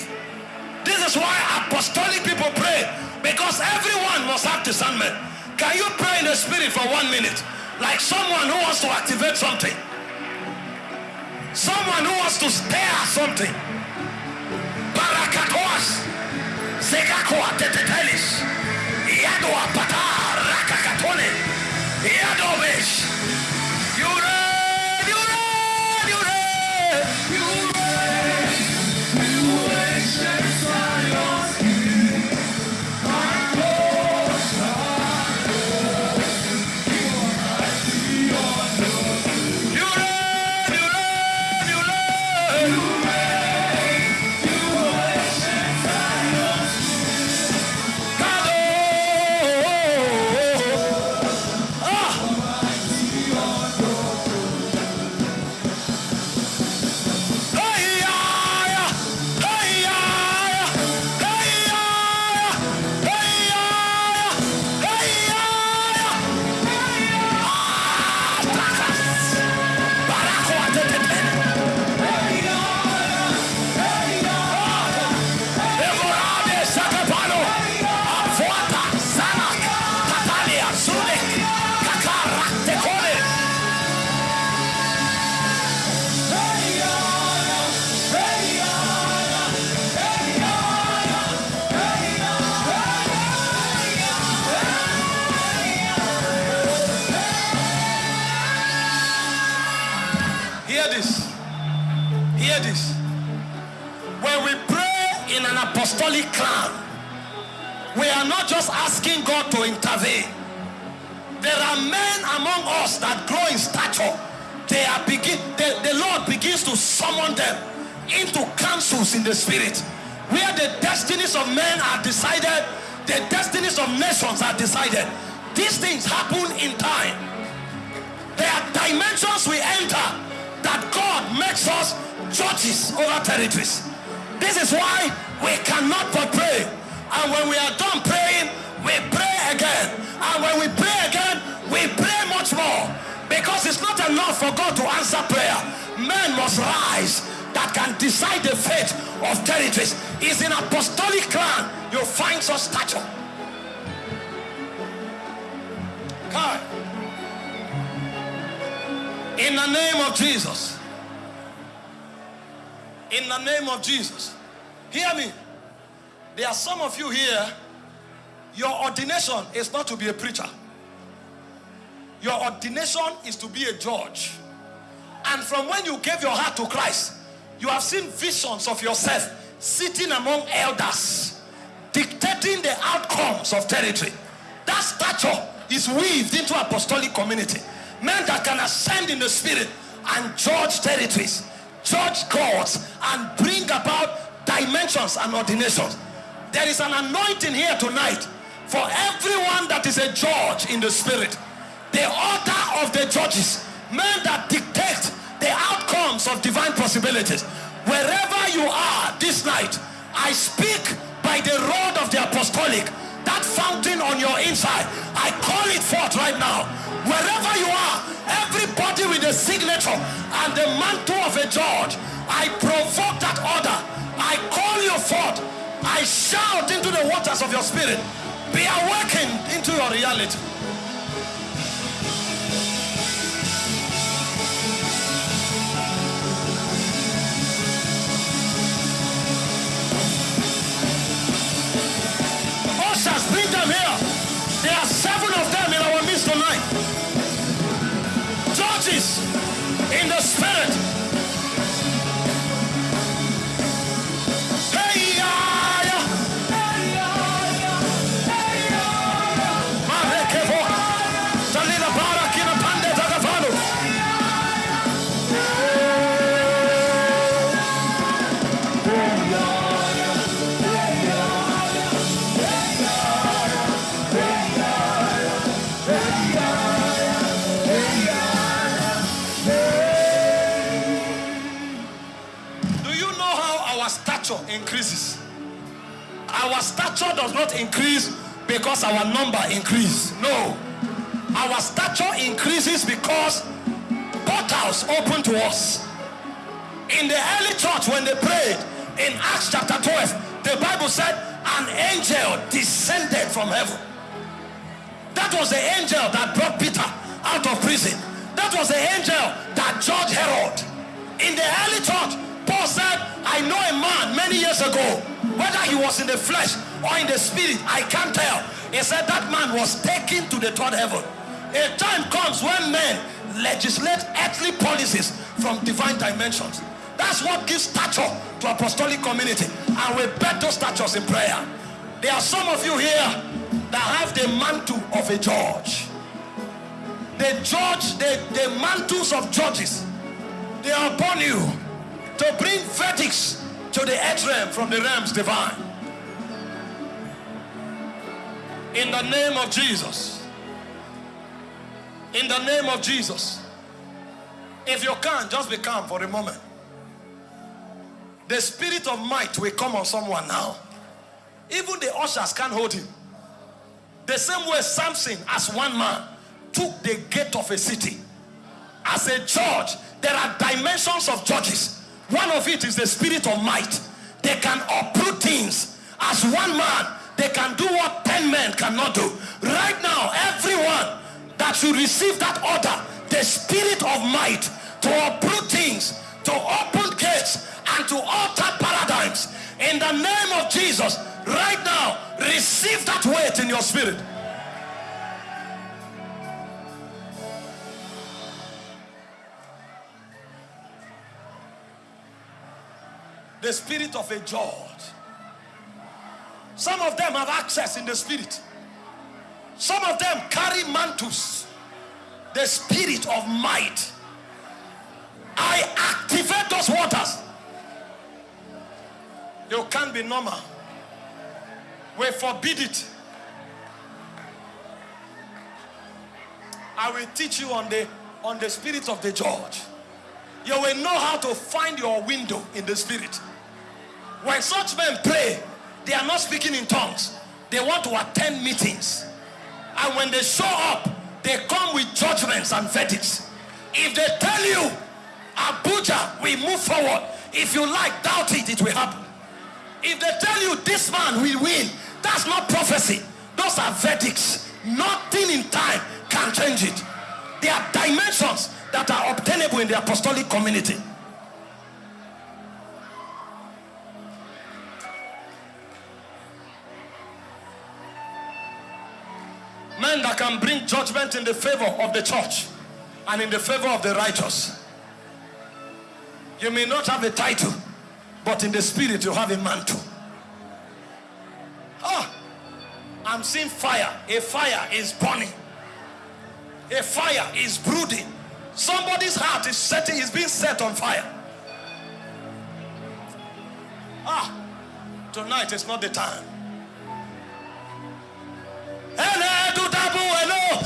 This is why apostolic people pray because everyone must have discernment. Can you pray in the spirit for one minute? Like someone who wants to activate something. Someone who wants to stare at something. Barakatoas. Sekakoa tetetelis. Yadoa patas. is not to be a preacher. Your ordination is to be a judge. And from when you gave your heart to Christ, you have seen visions of yourself sitting among elders, dictating the outcomes of territory. That stature is weaved into apostolic community. Men that can ascend in the spirit and judge territories, judge gods, and bring about dimensions and ordinations. There is an anointing here tonight for everyone that is a judge in the spirit. The order of the judges, men that dictate the outcomes of divine possibilities. Wherever you are this night, I speak by the rod of the apostolic, that fountain on your inside. I call it forth right now. Wherever you are, everybody with the signature and the mantle of a judge, I provoke that order. I call you forth. I shout into the waters of your spirit. Be awakened into your reality. Ushers, bring them here. There are seven of them in our midst tonight. Judges stature does not increase because our number increase. No. Our stature increases because portals open to us. In the early church, when they prayed in Acts chapter 12, the Bible said an angel descended from heaven. That was the angel that brought Peter out of prison. That was the angel that judged Herod. In the early church, Paul said, I know a man many years ago, whether he was in the flesh or in the spirit, I can't tell. He said that man was taken to the third heaven. A time comes when men legislate earthly policies from divine dimensions. That's what gives stature to apostolic community. And we bet those statures in prayer. There are some of you here that have the mantle of a judge. The judge, the, the mantles of judges, they are upon you to bring verdicts to the earth realm from the realms divine. In the name of Jesus. In the name of Jesus. If you can, just be calm for a moment. The spirit of might will come on someone now. Even the ushers can't hold him. The same way Samson, as one man, took the gate of a city. As a judge, there are dimensions of judges. One of it is the spirit of might. They can uproot things. As one man, they can do what 10 men cannot do. Right now, everyone that should receive that order, the spirit of might to uproot things, to open gates, and to alter paradigms. In the name of Jesus, right now, receive that weight in your spirit. The spirit of a judge. Some of them have access in the spirit. Some of them carry mantles. The spirit of might. I activate those waters. You can't be normal. We forbid it. I will teach you on the on the spirit of the judge. You will know how to find your window in the spirit. When such men pray, they are not speaking in tongues. They want to attend meetings. And when they show up, they come with judgments and verdicts. If they tell you, Abuja, we move forward. If you like, doubt it, it will happen. If they tell you this man will win, that's not prophecy. Those are verdicts. Nothing in time can change it. There are dimensions that are obtainable in the apostolic community. Men that can bring judgment in the favor of the church and in the favor of the righteous. You may not have a title, but in the spirit you have a mantle. Ah, I'm seeing fire. A fire is burning. A fire is brooding. Somebody's heart is setting, is being set on fire. Ah, tonight is not the time. Hello, do dabu, hello.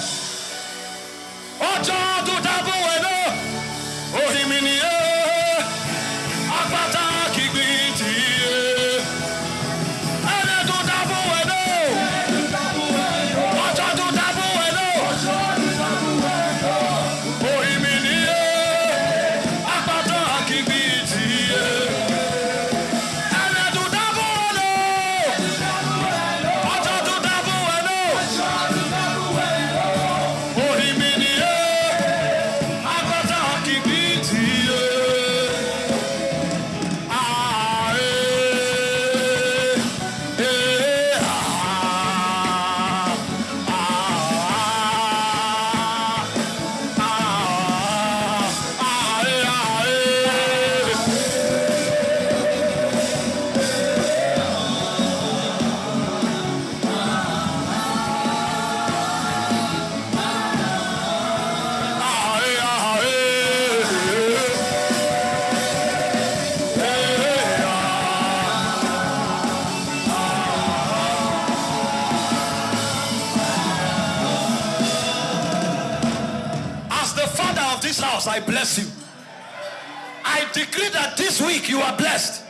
This week you are blessed.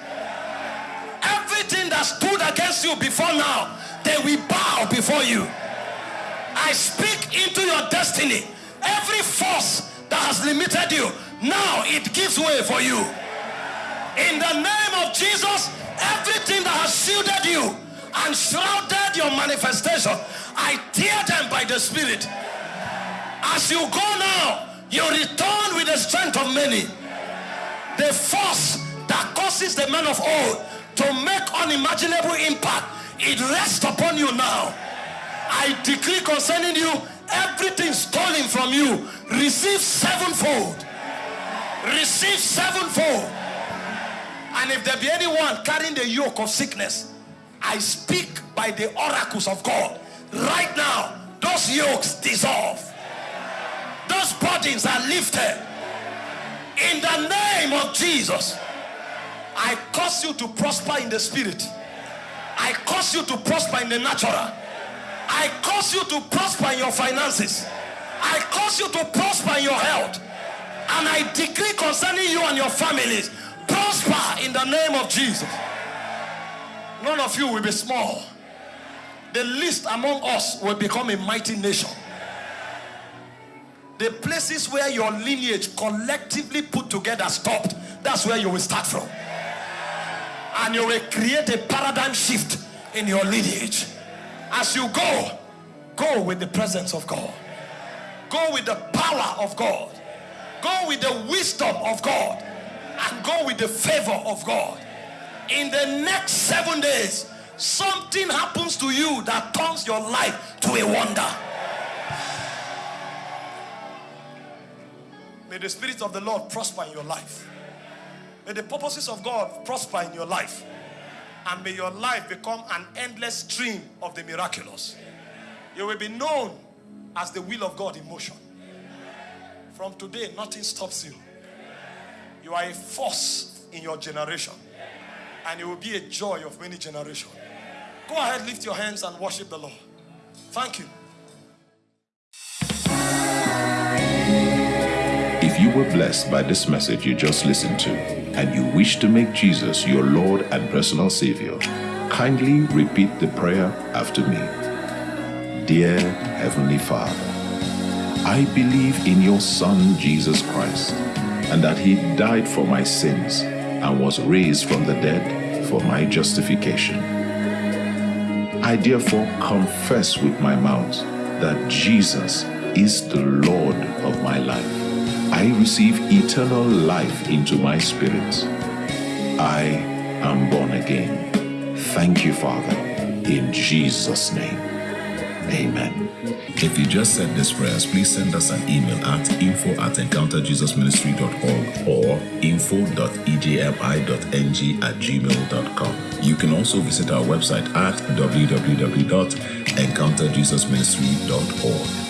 Everything that stood against you before now, they will bow before you. I speak into your destiny. Every force that has limited you, now it gives way for you. In the name of Jesus, everything that has shielded you and shrouded your manifestation, I tear them by the Spirit. As you go now, you return with the strength of many. The force that causes the man of old to make unimaginable impact, it rests upon you now. I decree concerning you, everything stolen from you, receive sevenfold. Receive sevenfold. And if there be anyone carrying the yoke of sickness, I speak by the oracles of God. Right now, those yokes dissolve. Those burdens are lifted. In the name of Jesus, I cause you to prosper in the spirit. I cause you to prosper in the natural. I cause you to prosper in your finances. I cause you to prosper in your health. And I decree concerning you and your families, prosper in the name of Jesus. None of you will be small. The least among us will become a mighty nation. The places where your lineage collectively put together stopped, that's where you will start from. And you will create a paradigm shift in your lineage. As you go, go with the presence of God, go with the power of God, go with the wisdom of God, and go with the favor of God. In the next seven days, something happens to you that turns your life to a wonder. May the Spirit of the Lord prosper in your life. May the purposes of God prosper in your life. And may your life become an endless stream of the miraculous. You will be known as the will of God in motion. From today, nothing stops you. You are a force in your generation. And you will be a joy of many generations. Go ahead, lift your hands and worship the Lord. Thank you. Were blessed by this message you just listened to, and you wish to make Jesus your Lord and personal Savior, kindly repeat the prayer after me. Dear Heavenly Father, I believe in your Son Jesus Christ, and that He died for my sins and was raised from the dead for my justification. I therefore confess with my mouth that Jesus is the Lord of my life. I receive eternal life into my spirit. I am born again. Thank you, Father, in Jesus' name. Amen. If you just said this prayers, please send us an email at info at encounterjesusministry.org or info.ejmi.ng at gmail.com. You can also visit our website at www.encounterjesusministry.org.